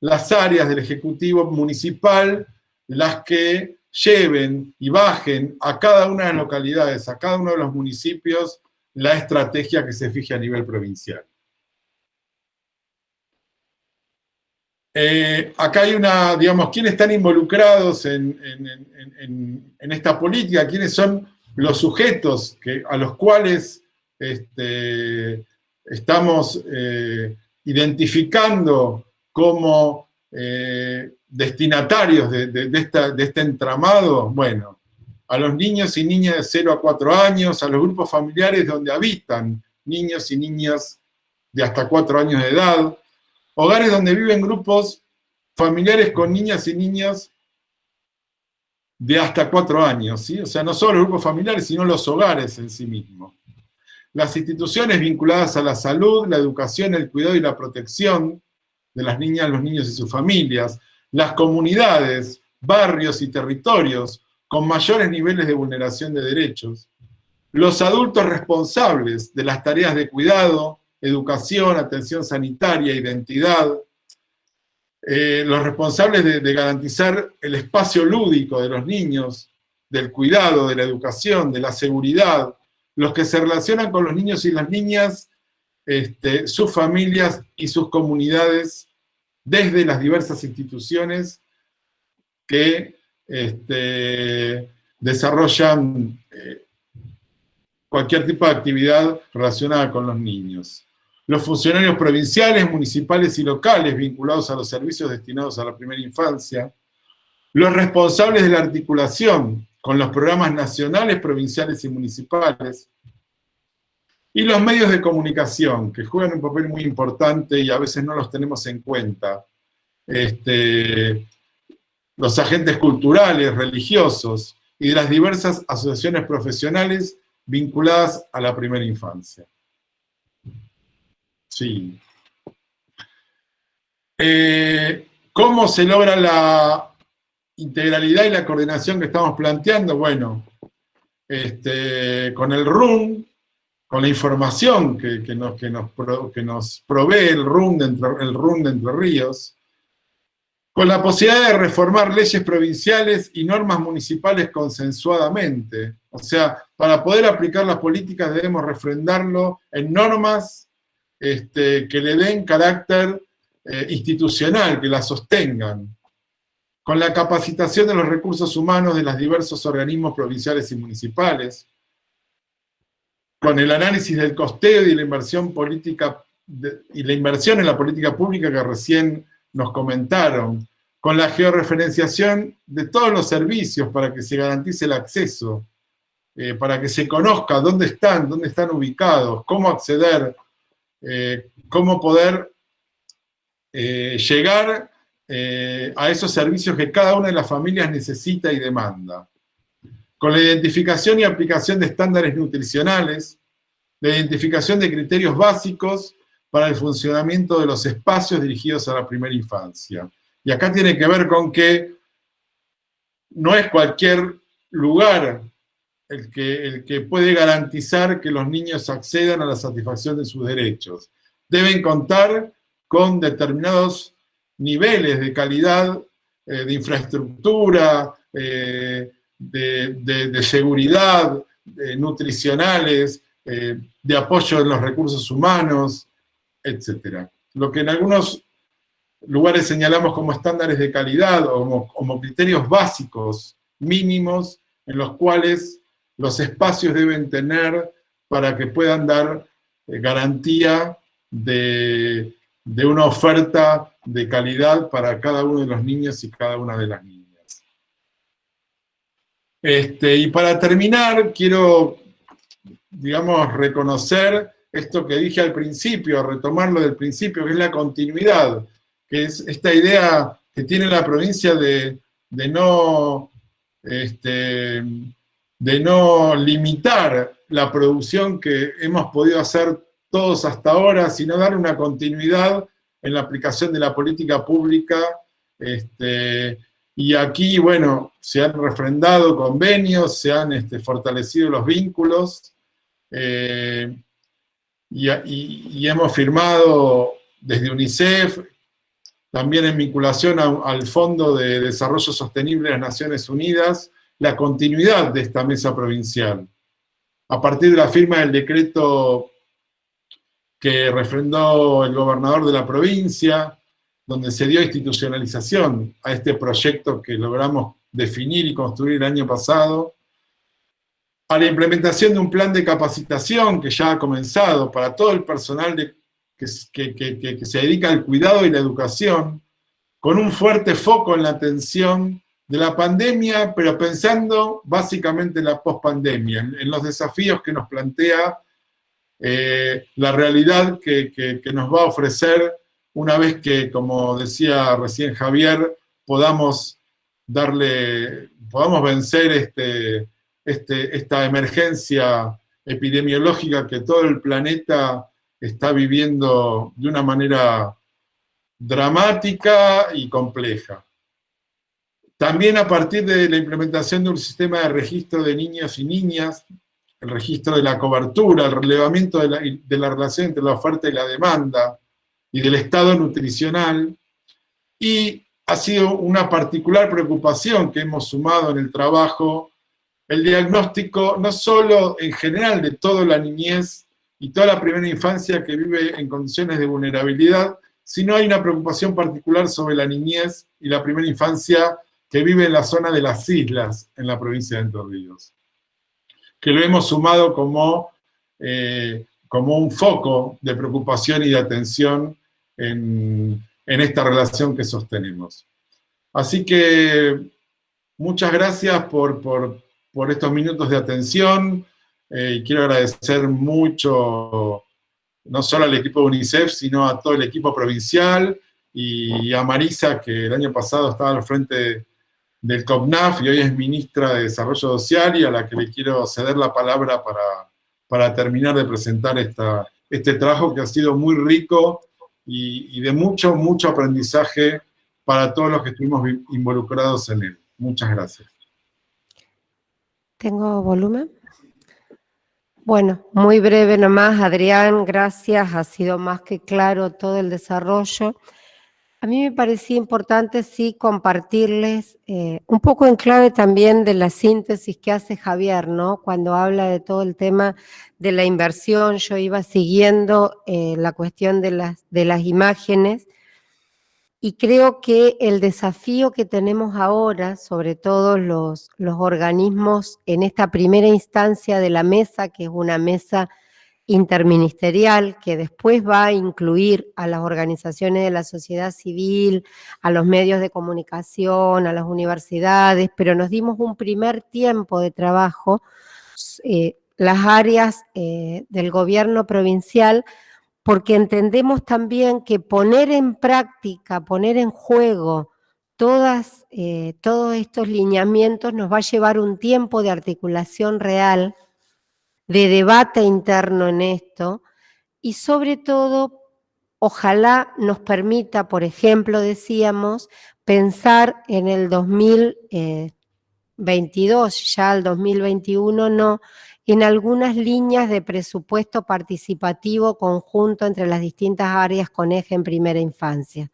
las áreas del Ejecutivo Municipal las que lleven y bajen a cada una de las localidades, a cada uno de los municipios, la estrategia que se fije a nivel provincial. Eh, acá hay una, digamos, ¿quiénes están involucrados en, esta política? ¿Quiénes son los sujetos a los cuales este, estamos eh, identificando como eh, destinatarios de, este entramado? Bueno, a los niños y niñas de 0 a 4 años, a los grupos familiares donde habitan niños y niñas de hasta 4 años de edad, hogares donde viven grupos familiares con niñas y niños de hasta 4 años, ¿sí? o sea, no solo los grupos familiares, sino los hogares en sí mismos. Las instituciones vinculadas a la salud, la educación, el cuidado y la protección de las niñas, los niños y sus familias, las comunidades, barrios y territorios con mayores niveles de vulneración de derechos, los adultos responsables de las tareas de cuidado, educación, atención sanitaria, identidad, eh, los responsables de, garantizar el espacio lúdico de los niños, del cuidado, de la educación, de la seguridad, los que se relacionan con los niños y las niñas, este, sus familias y sus comunidades desde las diversas instituciones que este, desarrollan eh, cualquier tipo de actividad relacionada con los niños. Los funcionarios provinciales, municipales y locales vinculados a los servicios destinados a la primera infancia. Los responsables de la articulación con los programas nacionales, provinciales y municipales. Y los medios de comunicación, que juegan un papel muy importante y a veces no los tenemos en cuenta. Este, los agentes culturales, religiosos y de las diversas asociaciones profesionales vinculadas a la primera infancia. Sí. Eh, ¿Cómo se logra la integralidad y la coordinación que estamos planteando, bueno, este, con el RUN, con la información que, nos, provee el RUN, de Entre, de Entre Ríos, con la posibilidad de reformar leyes provinciales y normas municipales consensuadamente. O sea, para poder aplicar las políticas debemos refrendarlo en normas este, que le den carácter eh, institucional, que la sostengan con la capacitación de los recursos humanos de los diversos organismos provinciales y municipales, con el análisis del costeo y la inversión política y la inversión en la política pública que recién nos comentaron, con la georreferenciación de todos los servicios para que se garantice el acceso, eh, para que se conozca dónde están, dónde están ubicados, cómo acceder, eh, cómo poder eh, llegar a esos servicios que cada una de las familias necesita y demanda. Con la identificación y aplicación de estándares nutricionales, la identificación de criterios básicos para el funcionamiento de los espacios dirigidos a la primera infancia. Y acá tiene que ver con que no es cualquier lugar el que, el que puede garantizar que los niños accedan a la satisfacción de sus derechos. Deben contar con determinados niveles de calidad eh, de infraestructura, eh, de, seguridad, nutricionales, eh, de apoyo en los recursos humanos, etc. Lo que en algunos lugares señalamos como estándares de calidad o como, criterios básicos mínimos en los cuales los espacios deben tener para que puedan dar garantía de, de una oferta de calidad para cada uno de los niños y cada una de las niñas. Este, y para terminar, quiero, digamos, reconocer esto que dije al principio, retomarlo del principio, que es la continuidad, que es esta idea que tiene la provincia de, no, este, de no limitar la producción que hemos podido hacer todos hasta ahora, sino dar una continuidad en la aplicación de la política pública. Este, y aquí, bueno, se han refrendado convenios, se han este, fortalecido los vínculos, eh, y, hemos firmado desde UNICEF, también en vinculación al Fondo de Desarrollo Sostenible de las Naciones Unidas, la continuidad de esta mesa provincial. A partir de la firma del decreto que refrendó el gobernador de la provincia, donde se dio institucionalización a este proyecto que logramos definir y construir el año pasado, a la implementación de un plan de capacitación que ya ha comenzado para todo el personal que, se dedica al cuidado y la educación, con un fuerte foco en la atención de la pandemia, pero pensando básicamente en la pospandemia, en los desafíos que nos plantea eh, la realidad que, nos va a ofrecer una vez que, como decía recién Javier, podamos darle, podamos vencer este, este, esta emergencia epidemiológica que todo el planeta está viviendo de una manera dramática y compleja. También a partir de la implementación de un sistema de registro de niños y niñas, el registro de la cobertura, el relevamiento de la, relación entre la oferta y la demanda y del estado nutricional, y ha sido una particular preocupación que hemos sumado en el trabajo, el diagnóstico no solo en general de toda la niñez y toda la primera infancia que vive en condiciones de vulnerabilidad, sino hay una preocupación particular sobre la niñez y la primera infancia que vive en la zona de las islas en la provincia de Entre que lo hemos sumado como, eh, como un foco de preocupación y de atención en, esta relación que sostenemos. Así que muchas gracias por, estos minutos de atención. Eh, quiero agradecer mucho, no solo al equipo de UNICEF, sino a todo el equipo provincial y a Marisa, que el año pasado estaba al frente del COPNAF y hoy es ministra de Desarrollo Social y a la que le quiero ceder la palabra para, para terminar de presentar esta, este trabajo que ha sido muy rico y, de mucho, mucho aprendizaje para todos los que estuvimos involucrados en él. Muchas gracias. ¿Tengo volumen? Bueno, muy breve nomás, Adrián, gracias, ha sido más que claro todo el desarrollo. A mí me parecía importante sí compartirles eh, un poco en clave también de la síntesis que hace Javier, ¿no? Cuando habla de todo el tema de la inversión, yo iba siguiendo eh, la cuestión de las, de las imágenes y creo que el desafío que tenemos ahora, sobre todo los, los organismos en esta primera instancia de la mesa, que es una mesa interministerial que después va a incluir a las organizaciones de la sociedad civil, a los medios de comunicación, a las universidades, pero nos dimos un primer tiempo de trabajo, eh, las áreas eh, del gobierno provincial, porque entendemos también que poner en práctica, poner en juego todas, eh, todos estos lineamientos nos va a llevar un tiempo de articulación real, de debate interno en esto y sobre todo, ojalá nos permita, por ejemplo, decíamos, pensar en el 2022, ya el 2021 no, en algunas líneas de presupuesto participativo conjunto entre las distintas áreas con eje en primera infancia.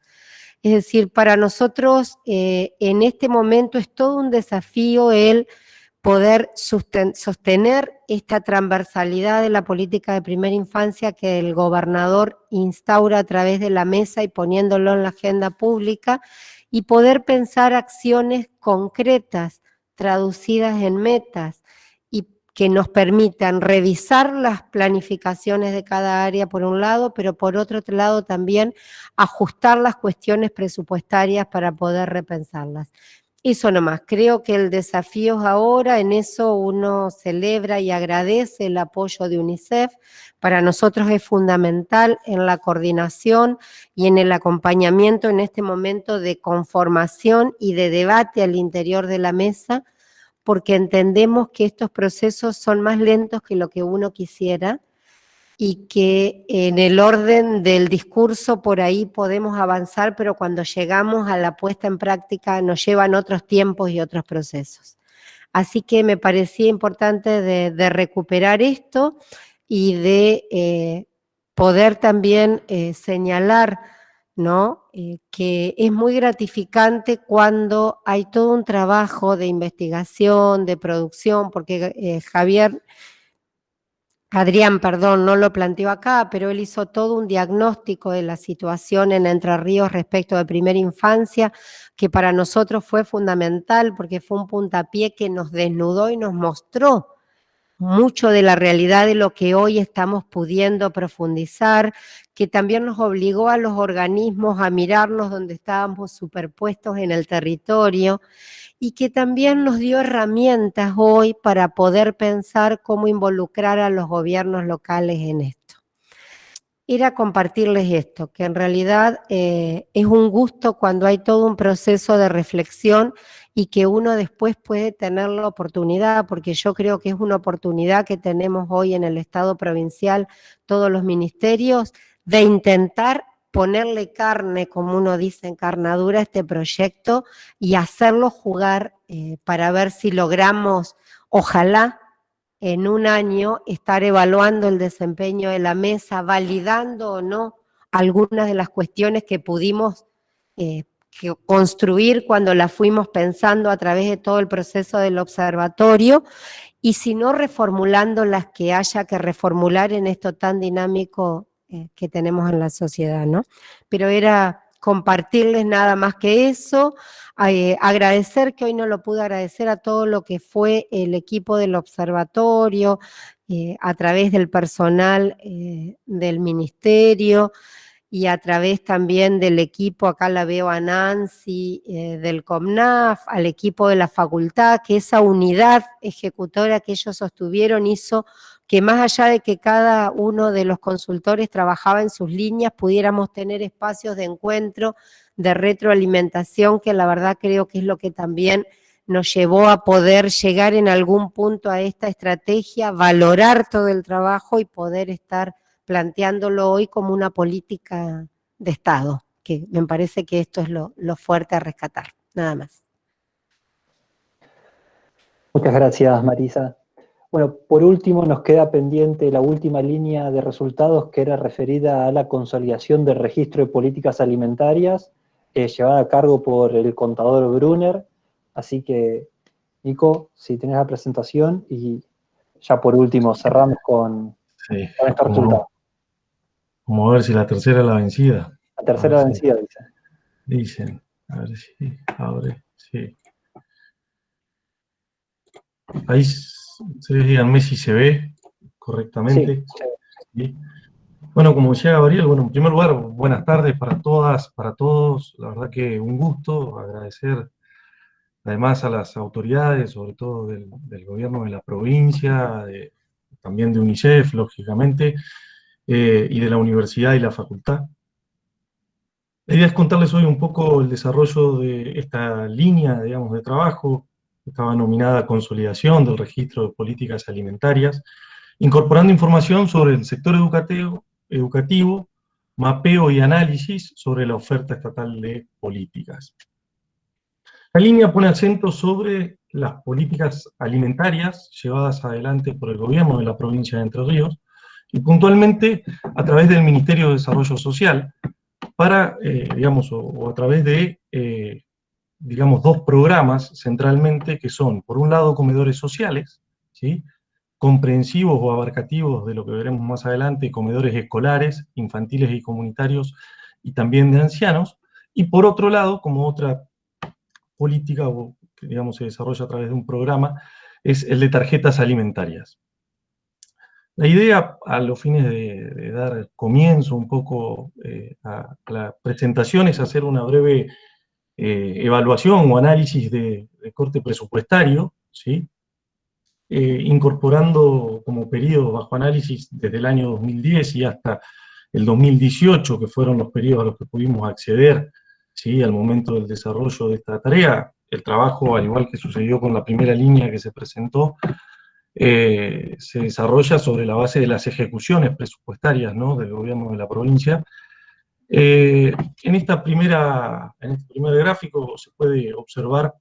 Es decir, para nosotros eh, en este momento es todo un desafío el poder sostener esta transversalidad de la política de primera infancia que el gobernador instaura a través de la mesa y poniéndolo en la agenda pública y poder pensar acciones concretas traducidas en metas y que nos permitan revisar las planificaciones de cada área por un lado, pero por otro lado también ajustar las cuestiones presupuestarias para poder repensarlas. Eso nomás, creo que el desafío es ahora, en eso uno celebra y agradece el apoyo de UNICEF, para nosotros es fundamental en la coordinación y en el acompañamiento en este momento de conformación y de debate al interior de la mesa, porque entendemos que estos procesos son más lentos que lo que uno quisiera, y que en el orden del discurso por ahí podemos avanzar, pero cuando llegamos a la puesta en práctica nos llevan otros tiempos y otros procesos. Así que me parecía importante de, recuperar esto y de eh, poder también eh, señalar ¿no? Eh, que es muy gratificante cuando hay todo un trabajo de investigación, de producción, porque Javier Adrián, perdón, no lo planteó acá, pero él hizo todo un diagnóstico de la situación en Entre Ríos respecto de primera infancia, que para nosotros fue fundamental porque fue un puntapié que nos desnudó y nos mostró mucho de la realidad de lo que hoy estamos pudiendo profundizar, que también nos obligó a los organismos a mirarnos donde estábamos superpuestos en el territorio y que también nos dio herramientas hoy para poder pensar cómo involucrar a los gobiernos locales en esto. Era compartirles esto, que en realidad eh, es un gusto cuando hay todo un proceso de reflexión y que uno después puede tener la oportunidad, porque yo creo que es una oportunidad que tenemos hoy en el Estado provincial, todos los ministerios, de intentar ponerle carne, como uno dice, encarnadura a este proyecto y hacerlo jugar eh, para ver si logramos, ojalá, en un año estar evaluando el desempeño de la mesa, validando o no algunas de las cuestiones que pudimos eh, construir cuando las fuimos pensando a través de todo el proceso del observatorio. Y si no reformulando las que haya que reformular en esto tan dinámico eh, que tenemos en la sociedad, ¿no? Pero era compartirles nada más que eso, eh, agradecer que hoy no lo pude agradecer a todo lo que fue el equipo del observatorio, eh, a través del personal del ministerio, y a través también del equipo, acá la veo a Nancy, del COMNAF, al equipo de la facultad, que esa unidad ejecutora que ellos sostuvieron hizo que más allá de que cada uno de los consultores trabajaba en sus líneas, pudiéramos tener espacios de encuentro, de retroalimentación, que la verdad creo que es lo que también nos llevó a poder llegar en algún punto a esta estrategia, valorar todo el trabajo y poder estar planteándolo hoy como una política de Estado, que me parece que esto es lo, lo fuerte a rescatar, nada más. Muchas gracias, Marisa. Bueno, por último nos queda pendiente la última línea de resultados que era referida a la consolidación del registro de políticas alimentarias, eh, llevada a cargo por el contador Brunner. Así que, Nico, si tenés la presentación y ya por último cerramos con, sí, con resultado. Vamos a ver si la tercera es la vencida. La tercera la vencida, dicen. Dicen, a ver si abre, sí. Ahí ustedes díganme si se ve correctamente. Bueno, como decía Gabriel, bueno, en primer lugar, buenas tardes para todas, para todos. La verdad que un gusto, agradecer además a las autoridades, sobre todo del, gobierno de la provincia, también de UNICEF, lógicamente, eh, y de la universidad y la facultad. La idea es contarles hoy un poco el desarrollo de esta línea, digamos, de trabajo estaba nominada Consolidación del Registro de Políticas Alimentarias, incorporando información sobre el sector educativo, educativo, mapeo y análisis sobre la oferta estatal de políticas. La línea pone acento sobre las políticas alimentarias llevadas adelante por el gobierno de la provincia de Entre Ríos, y puntualmente a través del Ministerio de Desarrollo Social, para, eh, digamos, o, a través de eh, digamos, dos programas centralmente, que son, por un lado, comedores sociales, ¿sí? comprensivos o abarcativos de lo que veremos más adelante, comedores escolares, infantiles y comunitarios, y también de ancianos, y por otro lado, como otra política que digamos se desarrolla a través de un programa, es el de tarjetas alimentarias. La idea, a los fines de, dar comienzo un poco eh, a, a, la presentación, es hacer una breve eh, evaluación o análisis de, corte presupuestario, ¿sí? Eh, incorporando como periodo bajo análisis desde el año 2010 y hasta el 2018, que fueron los periodos a los que pudimos acceder ¿sí? al momento del desarrollo de esta tarea. El trabajo, al igual que sucedió con la primera línea que se presentó, eh, se desarrolla sobre la base de las ejecuciones presupuestarias ¿no? del gobierno de la provincia, eh, en, esta primera, en este primer gráfico se puede observar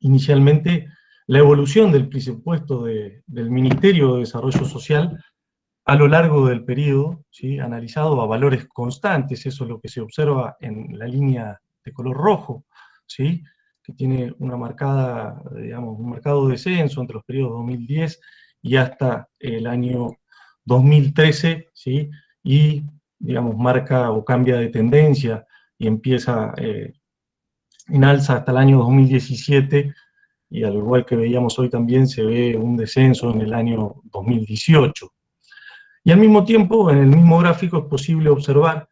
inicialmente la evolución del presupuesto del Ministerio de Desarrollo Social a lo largo del periodo, ¿sí? analizado a valores constantes, eso es lo que se observa en la línea de color rojo, ¿sí? que tiene una marcada, digamos, un marcado descenso entre los periodos 2010 y hasta el año 2013, ¿sí? y digamos, marca o cambia de tendencia y empieza eh, en alza hasta el año 2017, y al igual que veíamos hoy también se ve un descenso en el año 2018. Y al mismo tiempo, en el mismo gráfico es posible observar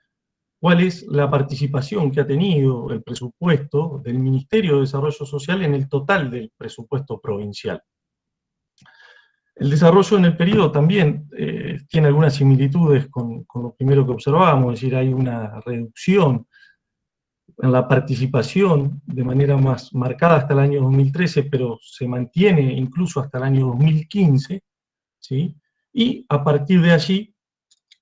cuál es la participación que ha tenido el presupuesto del Ministerio de Desarrollo Social en el total del presupuesto provincial. El desarrollo en el periodo también eh, tiene algunas similitudes con, lo primero que observábamos, es decir, hay una reducción en la participación de manera más marcada hasta el año 2013, pero se mantiene incluso hasta el año 2015, ¿sí? y a partir de allí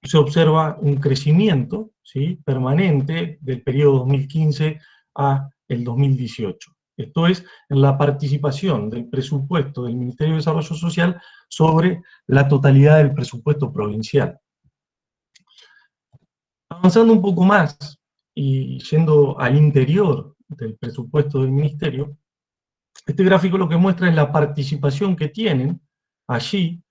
se observa un crecimiento ¿sí? permanente del periodo 2015 a el 2018. Esto es, la participación del presupuesto del Ministerio de Desarrollo Social sobre la totalidad del presupuesto provincial. Avanzando un poco más y yendo al interior del presupuesto del Ministerio, este gráfico lo que muestra es la participación que tienen allí,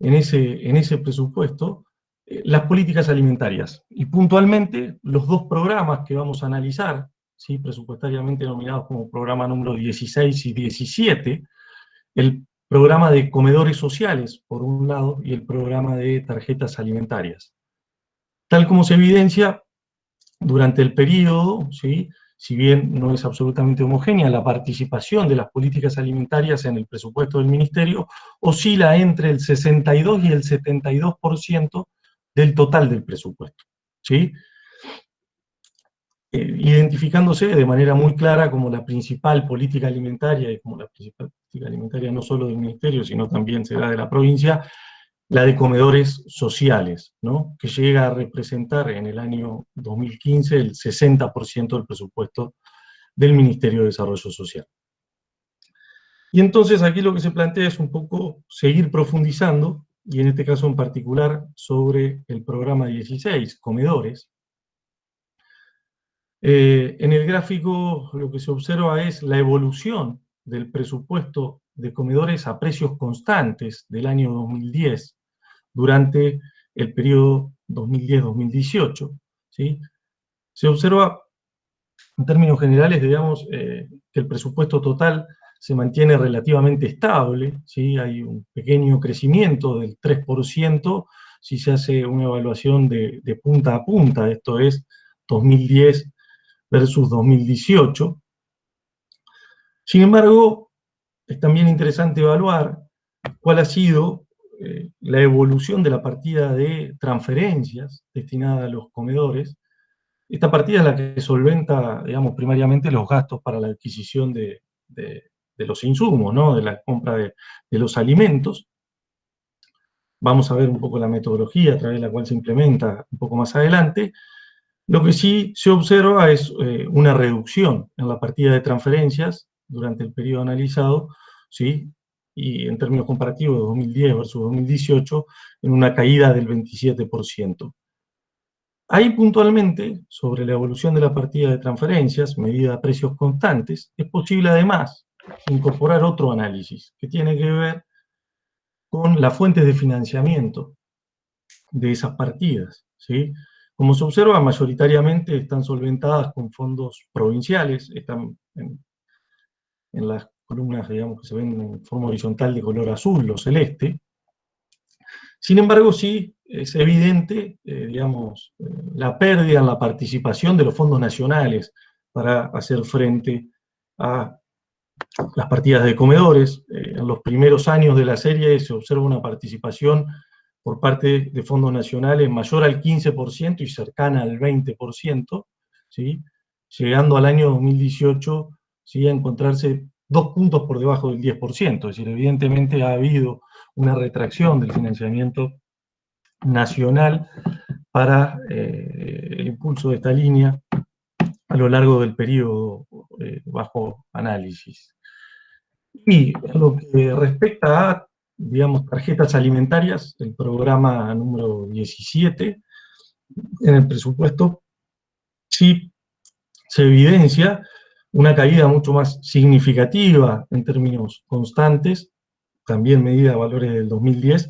en ese, en ese presupuesto, eh, las políticas alimentarias. Y puntualmente, los dos programas que vamos a analizar, presupuestariamente nominados como programa número 16 y 17, el programa de comedores sociales, por un lado, y el programa de tarjetas alimentarias. Tal como se evidencia, durante el periodo, ¿sí? si bien no es absolutamente homogénea, la participación de las políticas alimentarias en el presupuesto del Ministerio oscila entre el 62 y el 72% del total del presupuesto. ¿sí? Eh, identificándose de manera muy clara como la principal política alimentaria, y como la principal política alimentaria no solo del Ministerio, sino también será de la provincia, la de comedores sociales, ¿no? que llega a representar en el año 2015 el 60% del presupuesto del Ministerio de Desarrollo Social. Y entonces aquí lo que se plantea es un poco seguir profundizando, y en este caso en particular sobre el programa 16, comedores. Eh, en el gráfico lo que se observa es la evolución del presupuesto de comedores a precios constantes del año 2010 durante el periodo 2010-2018. ¿sí? Se observa, en términos generales, digamos, eh, que el presupuesto total se mantiene relativamente estable, ¿sí? hay un pequeño crecimiento del 3% si se hace una evaluación de, de punta a punta, esto es 2010 versus 2018. Sin embargo, es también interesante evaluar cuál ha sido eh, la evolución de la partida de transferencias destinada a los comedores. Esta partida es la que solventa, digamos, primariamente los gastos para la adquisición de, los insumos, ¿no? de la compra de, los alimentos. Vamos a ver un poco la metodología a través de la cual se implementa un poco más adelante. Lo que sí se observa es eh, una reducción en la partida de transferencias durante el periodo analizado, ¿sí? y en términos comparativos de 2010 versus 2018, en una caída del 27%. Ahí puntualmente, sobre la evolución de la partida de transferencias, medida a precios constantes, es posible además incorporar otro análisis, que tiene que ver con las fuentes de financiamiento de esas partidas. ¿sí? Como se observa, mayoritariamente están solventadas con fondos provinciales, están en, las columnas, digamos, que se ven en forma horizontal de color azul o celeste. Sin embargo, sí es evidente, eh, digamos, eh, la pérdida en la participación de los fondos nacionales para hacer frente a las partidas de comedores. Eh, en los primeros años de la serie se observa una participación por parte de fondos nacionales mayor al 15% y cercana al 20%, ¿sí? llegando al año 2018 ¿sí? a encontrarse dos puntos por debajo del 10%, es decir, evidentemente ha habido una retracción del financiamiento nacional para eh, el impulso de esta línea a lo largo del periodo eh, bajo análisis. Y lo que respecta a, digamos, tarjetas alimentarias, el programa número 17, en el presupuesto, sí se evidencia una caída mucho más significativa en términos constantes, también medida a valores del 2010,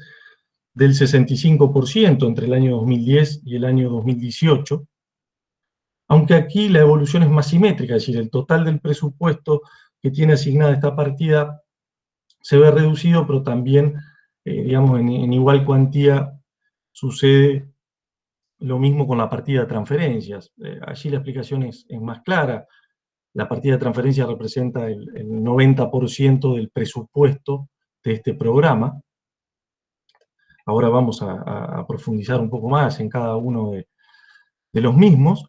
del 65% entre el año 2010 y el año 2018, aunque aquí la evolución es más simétrica, es decir, el total del presupuesto que tiene asignada esta partida se ve reducido, pero también, eh, digamos, en, igual cuantía sucede lo mismo con la partida de transferencias. Eh, allí la explicación es más clara. La partida de transferencia representa el, 90% del presupuesto de este programa. Ahora vamos a, profundizar un poco más en cada uno de, los mismos.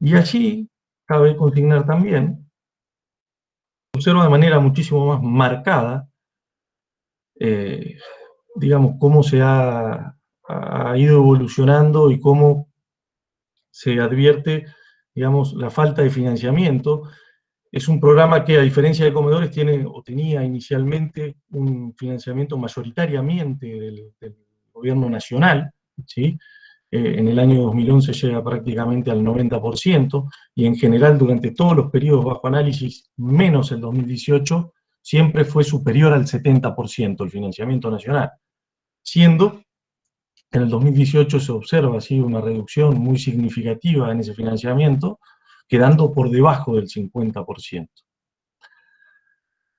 Y allí cabe consignar también, observa de manera muchísimo más marcada, eh, digamos, cómo se ha, ha, ido evolucionando y cómo se advierte digamos, la falta de financiamiento. Es un programa que, a diferencia de Comedores, tiene o tenía inicialmente un financiamiento mayoritariamente del, gobierno nacional, ¿sí? Eh, en el año 2011 llega prácticamente al 90%, y en general durante todos los periodos bajo análisis, menos el 2018, siempre fue superior al 70% el financiamiento nacional, siendo en el 2018 se observa así una reducción muy significativa en ese financiamiento, quedando por debajo del 50%.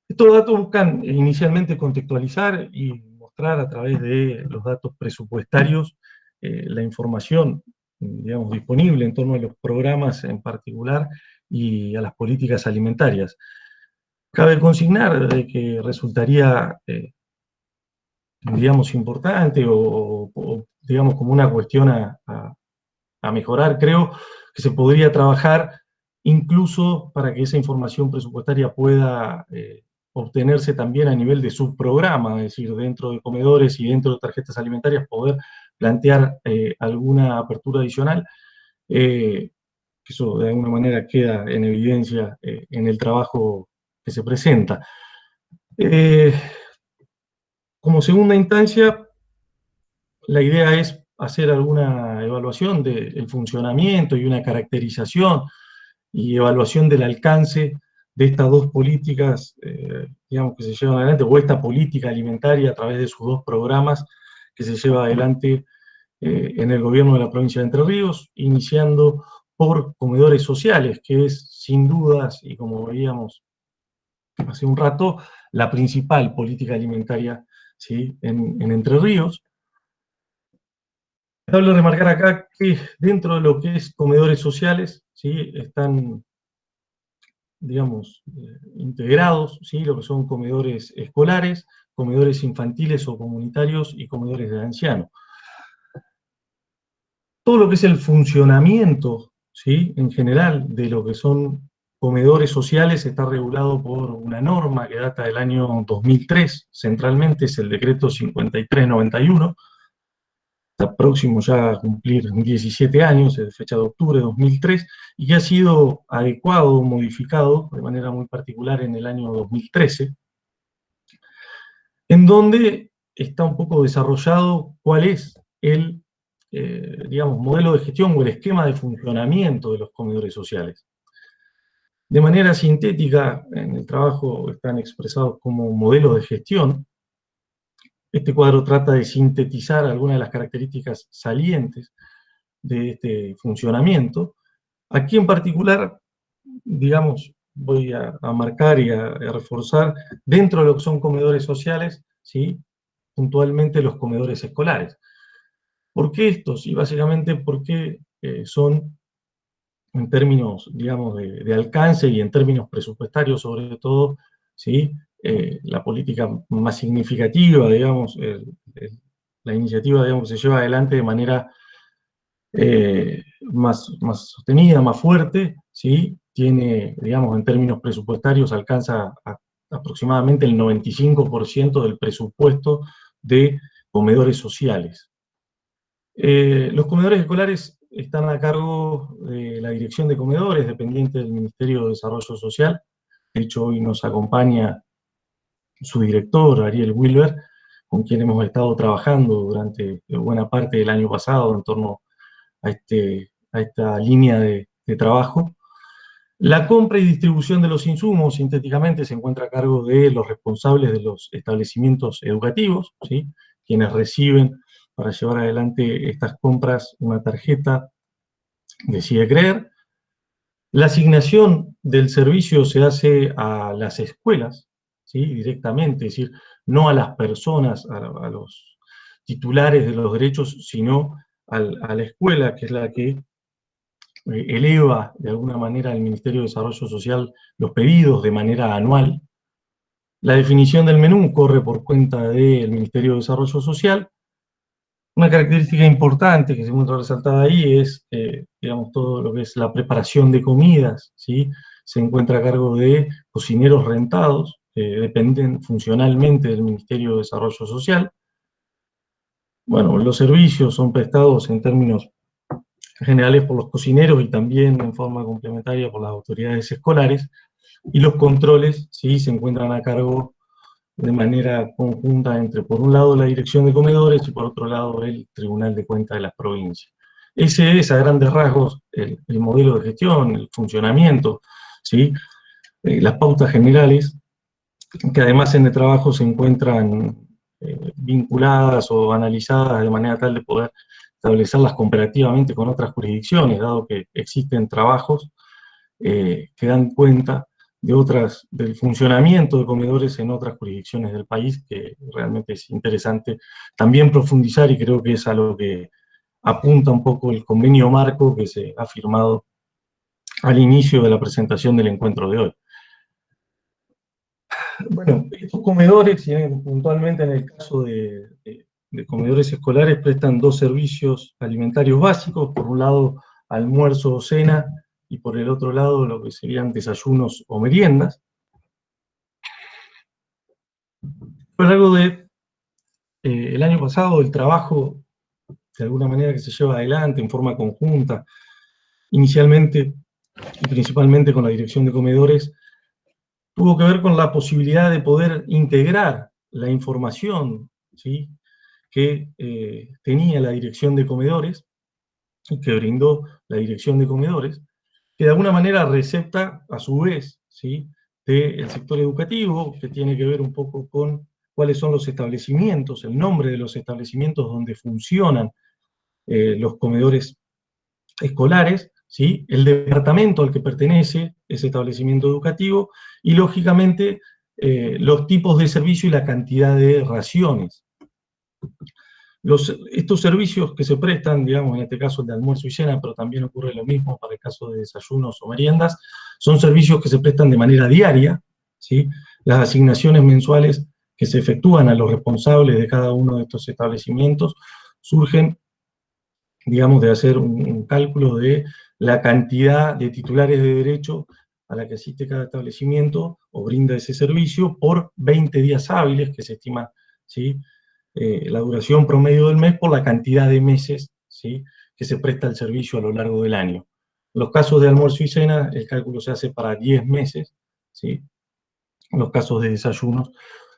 Estos datos buscan inicialmente contextualizar y mostrar a través de los datos presupuestarios eh, la información digamos, disponible en torno a los programas en particular y a las políticas alimentarias. Cabe consignar que resultaría eh, digamos, importante o, digamos, como una cuestión a, mejorar. Creo que se podría trabajar incluso para que esa información presupuestaria pueda eh, obtenerse también a nivel de subprograma, es decir, dentro de comedores y dentro de tarjetas alimentarias, poder plantear eh, alguna apertura adicional. Eh, eso de alguna manera queda en evidencia en el trabajo que se presenta. Eh, como segunda instancia, la idea es hacer alguna evaluación del funcionamiento y una caracterización y evaluación del alcance de estas dos políticas, eh, digamos, que se llevan adelante, o esta política alimentaria a través de sus dos programas que se lleva adelante eh, en el gobierno de la provincia de Entre Ríos, iniciando por comedores sociales, que es sin dudas, y como veíamos hace un rato, la principal política alimentaria ¿sí? en, en Entre Ríos. Cabe remarcar acá que dentro de lo que es comedores sociales, ¿sí? están digamos, eh, integrados, ¿sí? lo que son comedores escolares, comedores infantiles o comunitarios y comedores de ancianos. Todo lo que es el funcionamiento, ¿sí? en general, de lo que son comedores sociales está regulado por una norma que data del año 2003, centralmente es el decreto 5391, está próximo ya a cumplir 17 años, es fecha de octubre de 2003, y que ha sido adecuado, modificado de manera muy particular en el año 2013, en donde está un poco desarrollado cuál es el, eh, digamos, modelo de gestión o el esquema de funcionamiento de los comedores sociales. De manera sintética, en el trabajo están expresados como modelo de gestión, este cuadro trata de sintetizar algunas de las características salientes de este funcionamiento. Aquí en particular, digamos, voy a, marcar y a, reforzar dentro de lo que son comedores sociales, ¿sí? puntualmente los comedores escolares. ¿Por qué estos? Y básicamente porque eh, son, en términos, digamos, de, alcance y en términos presupuestarios sobre todo, ¿sí? Eh, la política más significativa, digamos, la iniciativa, digamos, se lleva adelante de manera eh, más, más sostenida, más fuerte, ¿sí? Tiene, digamos, en términos presupuestarios, alcanza aproximadamente el 95% del presupuesto de comedores sociales. Eh, los comedores escolares están a cargo de la Dirección de Comedores, dependiente del Ministerio de Desarrollo Social. De hecho, hoy nos acompaña su director, Ariel Wilber, con quien hemos estado trabajando durante buena parte del año pasado en torno a, este, a esta línea de, trabajo. La compra y distribución de los insumos, sintéticamente, se encuentra a cargo de los responsables de los establecimientos educativos, ¿sí? quienes reciben para llevar adelante estas compras una tarjeta de Creer. La asignación del servicio se hace a las escuelas, directamente, es decir, no a las personas, a, los titulares de los derechos, sino a la escuela, que es la que eh, eleva de alguna manera al Ministerio de Desarrollo Social los pedidos de manera anual. La definición del menú corre por cuenta del Ministerio de Desarrollo Social. Una característica importante que se encuentra resaltada ahí es, eh, digamos, todo lo que es la preparación de comidas, ¿sí? Se encuentra a cargo de cocineros rentados, dependen funcionalmente del Ministerio de Desarrollo Social. Bueno, los servicios son prestados en términos generales por los cocineros y también en forma complementaria por las autoridades escolares, y los controles sí se encuentran a cargo de manera conjunta entre, por un lado, la Dirección de Comedores y por otro lado, el Tribunal de Cuentas de las provincias. Ese es, a grandes rasgos, el, modelo de gestión, el funcionamiento, ¿sí? Eh, las pautas generales, que además en el trabajo se encuentran eh, vinculadas o analizadas de manera tal de poder establecerlas comparativamente con otras jurisdicciones, dado que existen trabajos eh, que dan cuenta de otras, del funcionamiento de comedores en otras jurisdicciones del país, que realmente es interesante también profundizar y creo que es a lo que apunta un poco el convenio marco que se ha firmado al inicio de la presentación del encuentro de hoy. Bueno, estos comedores, puntualmente en el caso de, comedores escolares, prestan dos servicios alimentarios básicos, por un lado almuerzo o cena, y por el otro lado lo que serían desayunos o meriendas. Fue algo de eh, el año pasado el trabajo, de alguna manera que se lleva adelante en forma conjunta, inicialmente y principalmente con la dirección de comedores, tuvo que ver con la posibilidad de poder integrar la información ¿sí? que eh, tenía la dirección de comedores, que brindó la dirección de comedores, que de alguna manera recepta a su vez ¿sí? del sector educativo, que tiene que ver un poco con cuáles son los establecimientos, el nombre de los establecimientos donde funcionan eh, los comedores escolares, ¿sí? el departamento al que pertenece ese establecimiento educativo y, lógicamente, eh, los tipos de servicio y la cantidad de raciones. Estos servicios que se prestan, digamos, en este caso el de almuerzo y cena, pero también ocurre lo mismo para el caso de desayunos o meriendas, son servicios que se prestan de manera diaria, ¿sí? Las asignaciones mensuales que se efectúan a los responsables de cada uno de estos establecimientos surgen, digamos, de hacer un, cálculo de la cantidad de titulares de derecho a la que asiste cada establecimiento o brinda ese servicio por 20 días hábiles, que se estima. Eh, la duración promedio del mes por la cantidad de meses ¿sí? que se presta el servicio a lo largo del año. Los casos de almuerzo y cena, el cálculo se hace para 10 meses, ¿sí? los casos de desayunos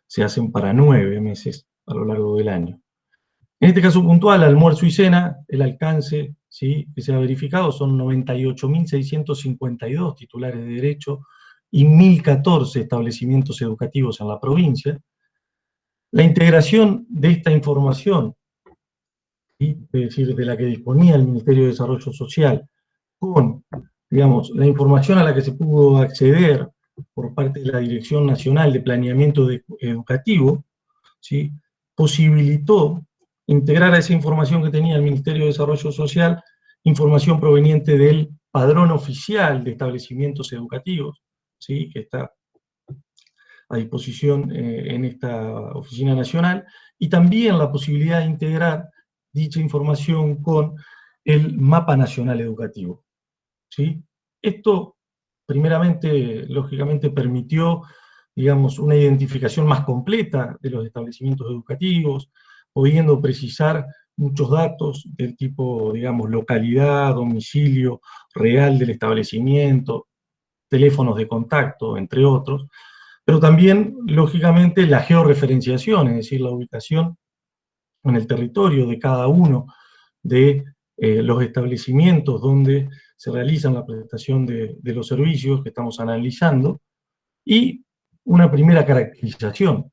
se hacen para nueve meses a lo largo del año. En este caso puntual, almuerzo y cena, el alcance ¿sí? que se ha verificado son 98.652 titulares de derecho y 1.014 establecimientos educativos en la provincia. La integración de esta información, es decir, de la que disponía el Ministerio de Desarrollo Social, con, digamos, la información a la que se pudo acceder por parte de la Dirección Nacional de Planeamiento Educativo, ¿sí? posibilitó integrar a esa información que tenía el Ministerio de Desarrollo Social, información proveniente del padrón oficial de establecimientos educativos, ¿sí? que está a disposición eh, en esta oficina nacional, y también la posibilidad de integrar dicha información con el mapa nacional educativo. ¿sí? Esto primeramente, lógicamente, permitió, digamos, una identificación más completa de los establecimientos educativos, pudiendo precisar muchos datos del tipo, digamos, localidad, domicilio real del establecimiento, teléfonos de contacto, entre otros, pero también, lógicamente, la georreferenciación, es decir, la ubicación en el territorio de cada uno de eh, los establecimientos donde se realizan la prestación de, los servicios que estamos analizando, y una primera caracterización.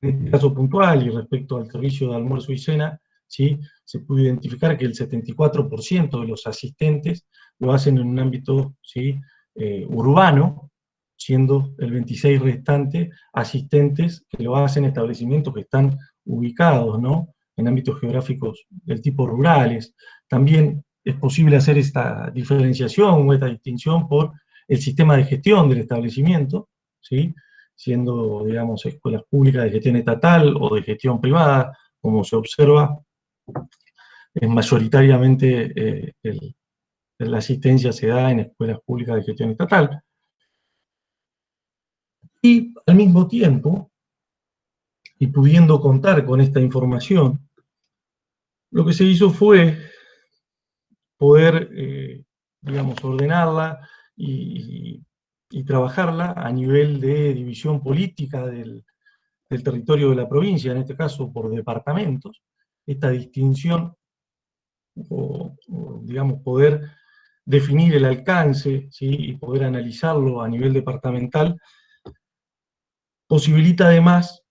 En este caso puntual y respecto al servicio de almuerzo y cena, ¿sí? se pudo identificar que el 74% de los asistentes lo hacen en un ámbito ¿sí? Eh, urbano, siendo el 26 restante asistentes que lo hacen en establecimientos que están ubicados ¿no? en ámbitos geográficos del tipo rurales. También es posible hacer esta diferenciación o esta distinción por el sistema de gestión del establecimiento, ¿sí? siendo, digamos, escuelas públicas de gestión estatal o de gestión privada, como se observa, es mayoritariamente eh, la asistencia se da en escuelas públicas de gestión estatal. Y al mismo tiempo, y pudiendo contar con esta información, lo que se hizo fue poder, eh, digamos, ordenarla y, trabajarla a nivel de división política del, territorio de la provincia, en este caso por departamentos, esta distinción, o, digamos, poder definir el alcance y poder analizarlo a nivel departamental, posibilita además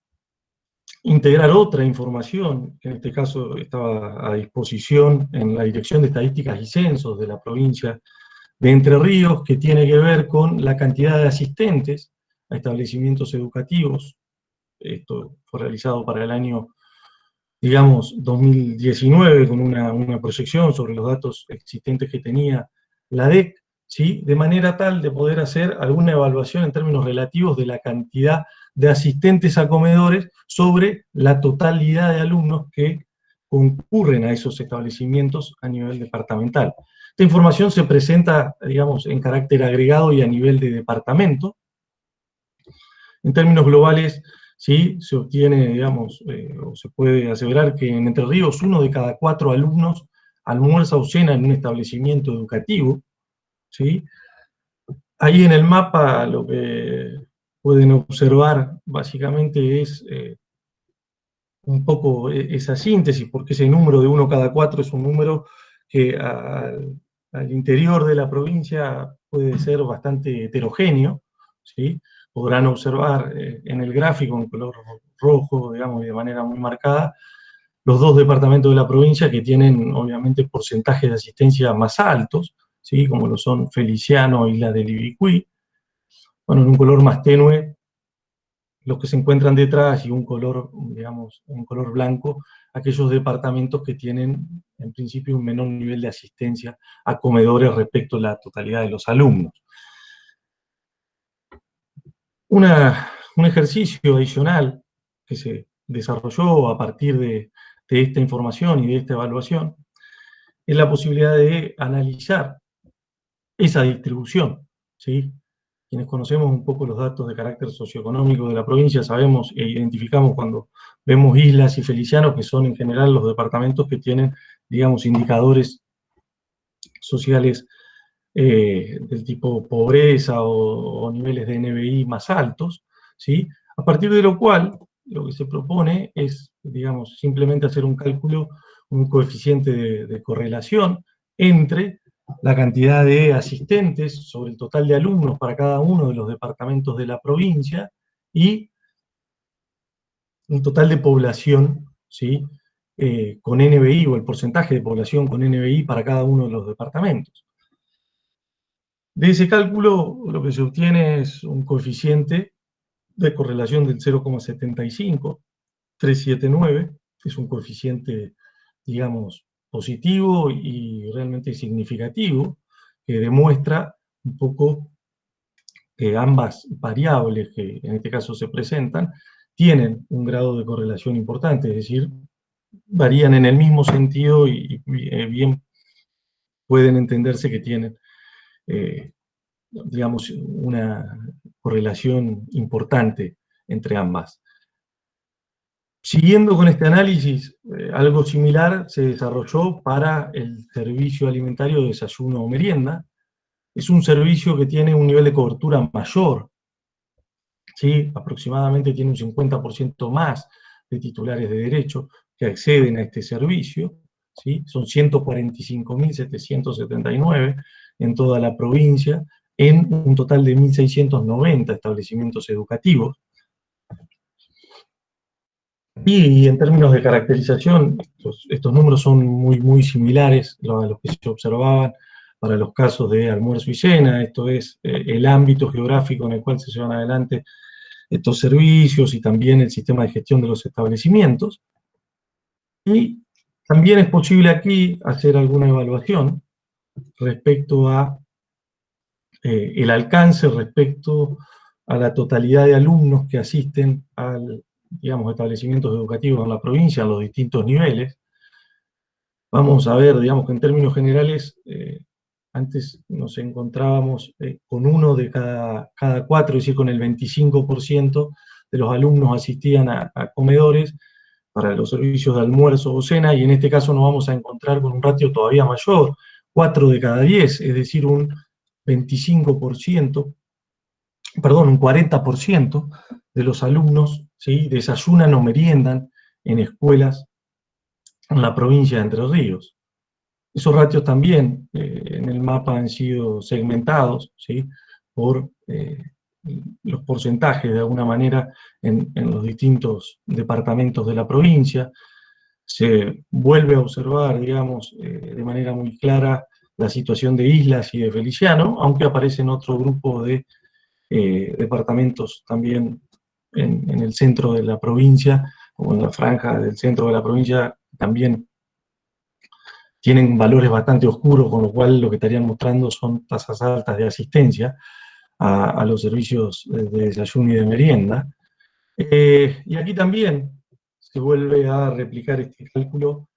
integrar otra información, que en este caso estaba a disposición en la Dirección de Estadísticas y Censos de la provincia de Entre Ríos, que tiene que ver con la cantidad de asistentes a establecimientos educativos. Esto fue realizado para el año, digamos, 2019, con una, una proyección sobre los datos existentes que tenía la DEC, ¿sí? de manera tal de poder hacer alguna evaluación en términos relativos de la cantidad de asistentes a comedores sobre la totalidad de alumnos que concurren a esos establecimientos a nivel departamental. Esta información se presenta, digamos, en carácter agregado y a nivel de departamento. En términos globales, sí, se obtiene, digamos, eh, o se puede aseverar que en Entre Ríos uno de cada cuatro alumnos almuerza o cena en un establecimiento educativo, ¿sí? ahí en el mapa lo que pueden observar básicamente es eh, un poco e, esa síntesis, porque ese número de uno cada cuatro es un número que al, interior de la provincia puede ser bastante heterogéneo, ¿sí? Podrán observar eh, en el gráfico en color rojo, digamos, de manera muy marcada, los dos departamentos de la provincia que tienen, obviamente, porcentajes de asistencia más altos, ¿sí? como lo son Feliciano y la de Ibicuí. Bueno, en un color más tenue, los que se encuentran detrás y un color, digamos, un color blanco, aquellos departamentos que tienen, en principio, un menor nivel de asistencia a comedores respecto a la totalidad de los alumnos. un ejercicio adicional que se desarrolló a partir de, de esta información y de esta evaluación es la posibilidad de analizar esa distribución, ¿sí? Quienes conocemos un poco los datos de carácter socioeconómico de la provincia, sabemos e identificamos cuando vemos islas y felicianos, que son en general los departamentos que tienen, digamos, indicadores sociales eh, del tipo pobreza o, niveles de NBI más altos, ¿sí? A partir de lo cual, lo que se propone es, digamos, simplemente hacer un cálculo, un coeficiente de correlación entre la cantidad de asistentes sobre el total de alumnos para cada uno de los departamentos de la provincia y un total de población ¿sí? Eh, con NBI o el porcentaje de población con NBI para cada uno de los departamentos. De ese cálculo lo que se obtiene es un coeficiente de correlación del 0,75, 379, es un coeficiente, digamos, positivo y realmente significativo, que demuestra un poco que ambas variables que en este caso se presentan tienen un grado de correlación importante, es decir, varían en el mismo sentido y, eh, bien pueden entenderse que tienen, eh, digamos, una correlación importante entre ambas. Siguiendo con este análisis, eh, algo similar se desarrolló para el servicio alimentario de desayuno o merienda. Es un servicio que tiene un nivel de cobertura mayor, ¿sí? aproximadamente tiene un 50% más de titulares de derecho que acceden a este servicio, ¿sí? son 145.779 en toda la provincia, en un total de 1.690 establecimientos educativos. Y en términos de caracterización, estos, números son muy, muy similares a los que se observaban para los casos de almuerzo y cena, esto es eh, el ámbito geográfico en el cual se llevan adelante estos servicios y también el sistema de gestión de los establecimientos. Y también es posible aquí hacer alguna evaluación respecto a eh, el alcance, respecto a la totalidad de alumnos que asisten al digamos, establecimientos educativos en la provincia, a los distintos niveles, vamos a ver, digamos que en términos generales, eh, antes nos encontrábamos eh, con uno de cada, cada cuatro, es decir, con el 25% de los alumnos asistían a, comedores para los servicios de almuerzo o cena, y en este caso nos vamos a encontrar con un ratio todavía mayor, 4 de cada 10, es decir, un 25%, perdón, un 40% de los alumnos desayunan o meriendan en escuelas en la provincia de Entre Ríos. Esos ratios también eh, en el mapa han sido segmentados ¿sí? por eh, los porcentajes de alguna manera en, los distintos departamentos de la provincia. Se vuelve a observar, digamos, eh, de manera muy clara la situación de Islas y de Feliciano, aunque aparecen otro grupo de departamentos también en, el centro de la provincia, o en la franja del centro de la provincia, también tienen valores bastante oscuros, con lo cual lo que estarían mostrando son tasas altas de asistencia a, los servicios de desayuno y de merienda. Eh, y aquí también se vuelve a replicar este cálculo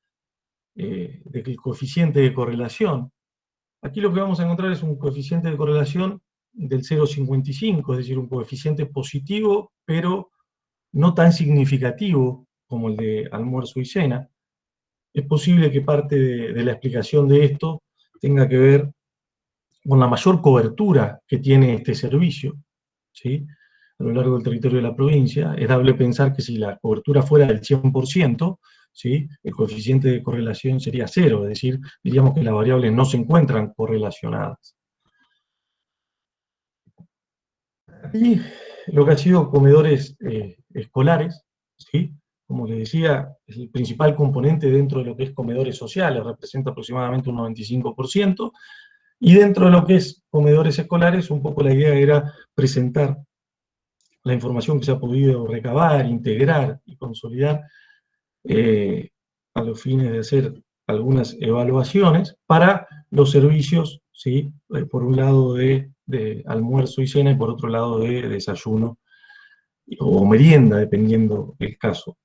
eh, de que el coeficiente de correlación, aquí lo que vamos a encontrar es un coeficiente de correlación del 0,55, es decir, un coeficiente positivo, pero no tan significativo como el de almuerzo y cena. Es posible que parte de, la explicación de esto tenga que ver con la mayor cobertura que tiene este servicio, ¿sí? a lo largo del territorio de la provincia, es dable pensar que si la cobertura fuera del 100%, ¿sí? el coeficiente de correlación sería cero, es decir, diríamos que las variables no se encuentran correlacionadas. Y lo que ha sido comedores eh, escolares, ¿sí? como les decía, es el principal componente dentro de lo que es comedores sociales, representa aproximadamente un 95%, y dentro de lo que es comedores escolares, un poco la idea era presentar la información que se ha podido recabar, integrar y consolidar eh, a los fines de hacer algunas evaluaciones para los servicios, ¿sí? Eh, por un lado de, de, almuerzo y cena y por otro lado de desayuno o merienda, dependiendo el caso.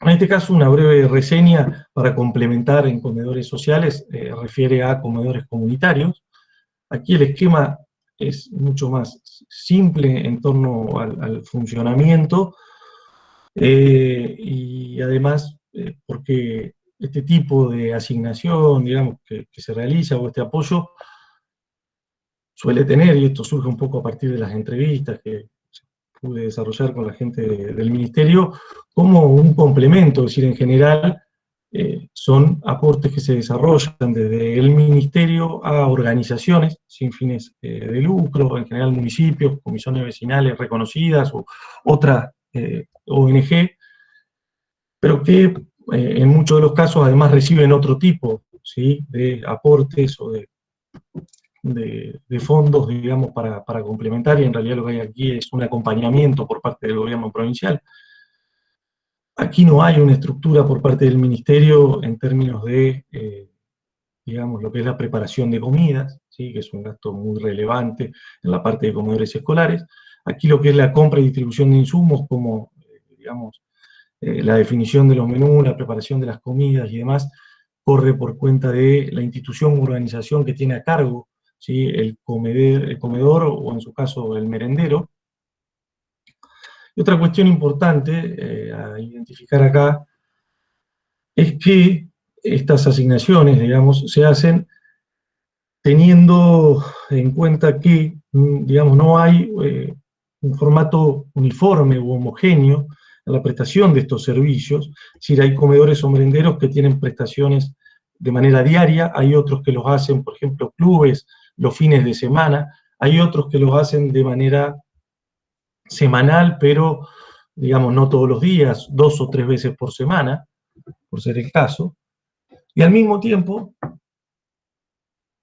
En este caso, una breve reseña para complementar en comedores sociales eh, refiere a comedores comunitarios. Aquí el esquema es mucho más simple en torno al, funcionamiento eh, y además eh, porque este tipo de asignación, digamos, que, que, se realiza o este apoyo suele tener, y esto surge un poco a partir de las entrevistas que, pude desarrollar con la gente del ministerio, como un complemento, es decir, en general eh, son aportes que se desarrollan desde el ministerio a organizaciones sin fines eh, de lucro, en general municipios, comisiones vecinales reconocidas o otras eh, ONG, pero que en muchos de los casos además reciben otro tipo ¿sí? de aportes o de de, fondos, digamos, para, complementar, y en realidad lo que hay aquí es un acompañamiento por parte del gobierno provincial. Aquí no hay una estructura por parte del ministerio en términos de, eh, digamos, lo que es la preparación de comidas, ¿sí? que es un gasto muy relevante en la parte de comedores escolares. Aquí lo que es la compra y distribución de insumos, como, eh, digamos, eh, la definición de los menús, la preparación de las comidas y demás, corre por cuenta de la institución o organización que tiene a cargo el, el comedor o en su caso el merendero. Y otra cuestión importante eh, a identificar acá es que estas asignaciones, digamos, se hacen teniendo en cuenta que, mm, digamos, no hay eh, un formato uniforme u homogéneo en la prestación de estos servicios, si hay comedores o merenderos que tienen prestaciones de manera diaria, hay otros que los hacen, por ejemplo, clubes los fines de semana, hay otros que los hacen de manera semanal, pero digamos no todos los días, dos o tres veces por semana, por ser el caso, y al mismo tiempo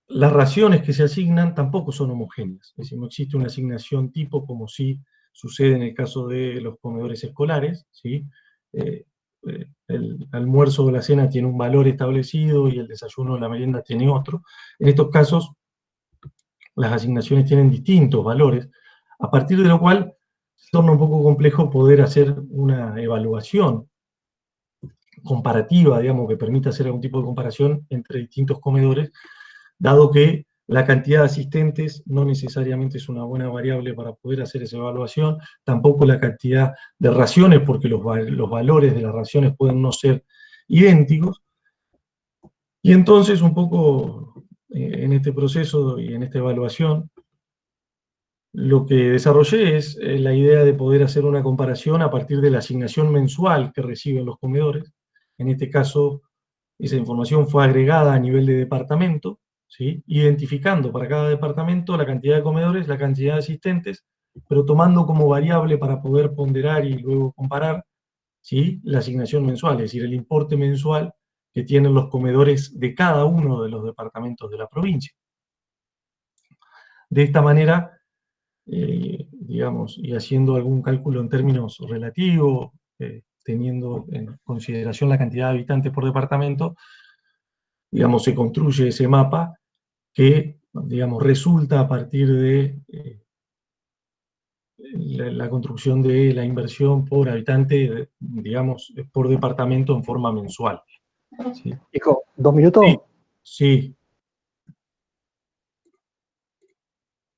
las raciones que se asignan tampoco son homogéneas, es decir, no existe una asignación tipo como si sucede en el caso de los comedores escolares, ¿sí? Eh, eh, el almuerzo o la cena tiene un valor establecido y el desayuno o la merienda tiene otro. En estos casos las asignaciones tienen distintos valores, a partir de lo cual se torna un poco complejo poder hacer una evaluación comparativa, digamos, que permita hacer algún tipo de comparación entre distintos comedores, dado que la cantidad de asistentes no necesariamente es una buena variable para poder hacer esa evaluación, tampoco la cantidad de raciones, porque los, los valores de las raciones pueden no ser idénticos, y entonces un poco en este proceso y en esta evaluación, lo que desarrollé es eh, la idea de poder hacer una comparación a partir de la asignación mensual que reciben los comedores. En este caso, esa información fue agregada a nivel de departamento, ¿sí? identificando para cada departamento la cantidad de comedores, la cantidad de asistentes, pero tomando como variable para poder ponderar y luego comparar ¿sí? la asignación mensual, es decir, el importe mensual que tienen los comedores de cada uno de los departamentos de la provincia. De esta manera, eh, digamos, y haciendo algún cálculo en términos relativos, eh, teniendo en consideración la cantidad de habitantes por departamento, digamos, se construye ese mapa que, digamos, resulta a partir de eh, la, la, construcción de la inversión por habitante, digamos, por departamento en forma mensual. Sí. Hijo, ¿dos minutos? Sí.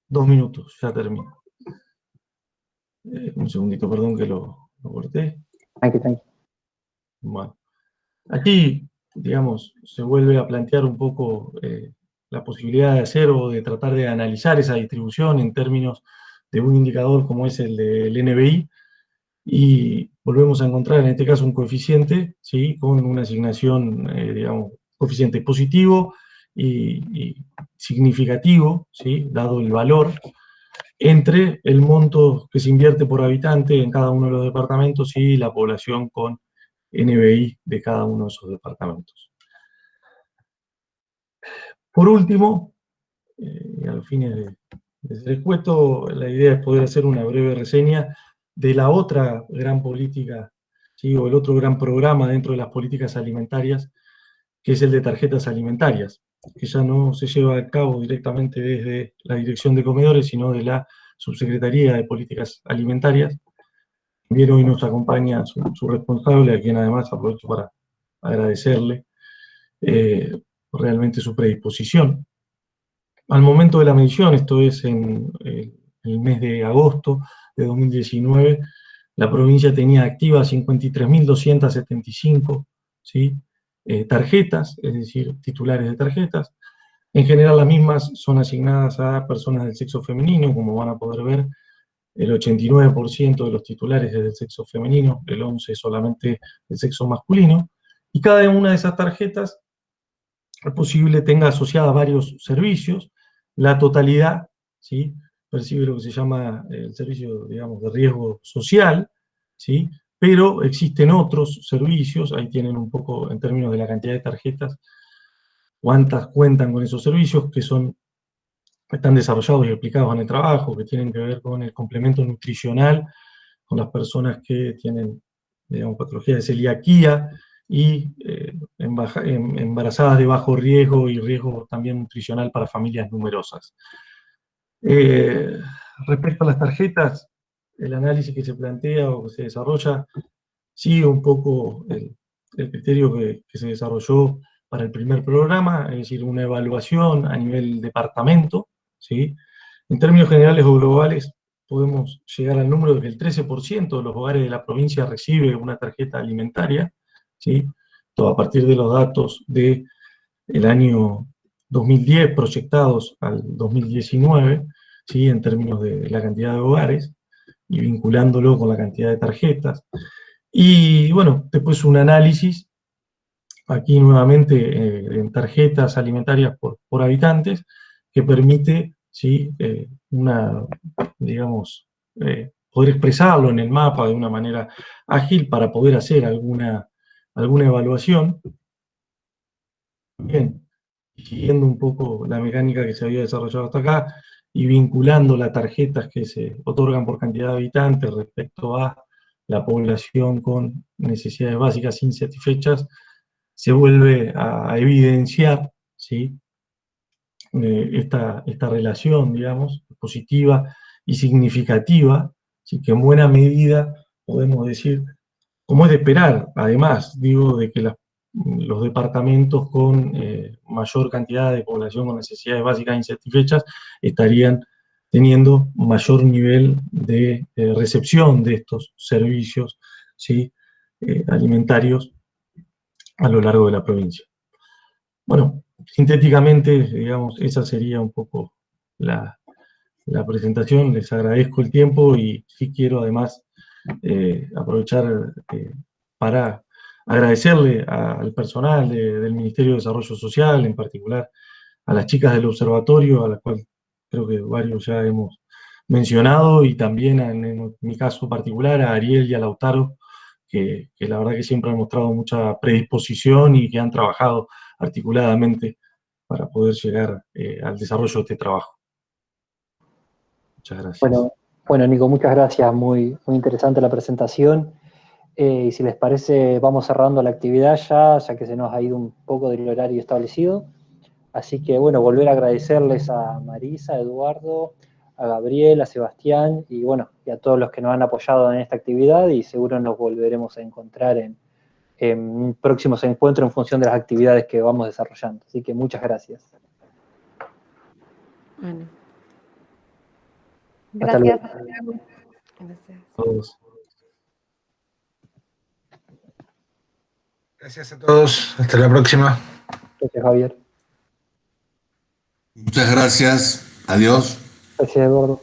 Dos minutos, ya termino. Eh, un segundito, perdón que lo, corté. Tranqui, tranqui. Bueno. Aquí, digamos, se vuelve a plantear un poco eh, la posibilidad de hacer o de tratar de analizar esa distribución en términos de un indicador como es el del NBI, y volvemos a encontrar en este caso un coeficiente, ¿sí? con una asignación, eh, digamos, coeficiente positivo y, significativo, ¿sí? dado el valor, entre el monto que se invierte por habitante en cada uno de los departamentos y la población con NBI de cada uno de esos departamentos. Por último, eh, y a los fines de, de la idea es poder hacer una breve reseña de la otra gran política, ¿sí? o el otro gran programa dentro de las políticas alimentarias, que es el de tarjetas alimentarias, que ya no se lleva a cabo directamente desde la Dirección de Comedores, sino de la Subsecretaría de Políticas Alimentarias. También hoy nos acompaña su, responsable, a quien además aprovecho para agradecerle eh, realmente su predisposición. Al momento de la medición, esto es en el mes de agosto, de 2019, la provincia tenía activas 53.275 ¿sí? Eh, tarjetas, es decir, titulares de tarjetas. En general las mismas son asignadas a personas del sexo femenino, como van a poder ver, el 89% de los titulares es del sexo femenino, el 11% solamente del sexo masculino, y cada una de esas tarjetas es posible tenga asociada varios servicios, la totalidad, ¿sí? Percibe lo que se llama eh, el servicio, digamos, de riesgo social, ¿sí? pero existen otros servicios, ahí tienen un poco en términos de la cantidad de tarjetas, cuántas cuentan con esos servicios, que son, están desarrollados y aplicados en el trabajo, que tienen que ver con el complemento nutricional, con las personas que tienen, digamos, patología de celiaquía, y eh, embarazadas de bajo riesgo y riesgo también nutricional para familias numerosas. Eh, respecto a las tarjetas, el análisis que se plantea o que se desarrolla sigue un poco el, criterio que, se desarrolló para el primer programa, es decir, una evaluación a nivel departamento, ¿sí? En términos generales o globales, podemos llegar al número de que el 13% de los hogares de la provincia recibe una tarjeta alimentaria, ¿sí? Todo a partir de los datos del el año 2010 proyectados al 2019, ¿sí? en términos de la cantidad de hogares, y vinculándolo con la cantidad de tarjetas. Y bueno, después un análisis, aquí nuevamente eh, en tarjetas alimentarias por, por, habitantes, que permite ¿sí? Eh, una, digamos, eh, poder expresarlo en el mapa de una manera ágil para poder hacer alguna, alguna evaluación. Bien, siguiendo un poco la mecánica que se había desarrollado hasta acá, y vinculando las tarjetas que se otorgan por cantidad de habitantes respecto a la población con necesidades básicas insatisfechas, se vuelve a evidenciar ¿sí? Eh, esta, esta relación, digamos, positiva y significativa, ¿sí? que en buena medida podemos decir, como es de esperar, además, digo, de que las los departamentos con eh, mayor cantidad de población con necesidades básicas insatisfechas estarían teniendo mayor nivel de recepción de estos servicios ¿sí? Eh, alimentarios a lo largo de la provincia. Bueno, sintéticamente, digamos, esa sería un poco la, presentación. Les agradezco el tiempo y sí quiero además eh, aprovechar para agradecerle al personal del Ministerio de Desarrollo Social, en particular a las chicas del observatorio, a las cuales creo que varios ya hemos mencionado, y también en, mi caso particular a Ariel y a Lautaro, que, la verdad que siempre han mostrado mucha predisposición y que han trabajado articuladamente para poder llegar eh, al desarrollo de este trabajo. Muchas gracias. Bueno, bueno Nico, muchas gracias, muy, muy interesante la presentación. Eh, y si les parece, vamos cerrando la actividad ya, ya que se nos ha ido un poco del horario establecido. Así que, bueno, volver a agradecerles a Marisa, a Eduardo, a Gabriel, a Sebastián, y bueno, y a todos los que nos han apoyado en esta actividad, y seguro nos volveremos a encontrar en, próximos encuentros en función de las actividades que vamos desarrollando. Así que muchas gracias. Bueno. Gracias. Gracias. A todos. Gracias a todos. Hasta la próxima. Gracias, Javier. Muchas gracias. Adiós. Gracias, Eduardo.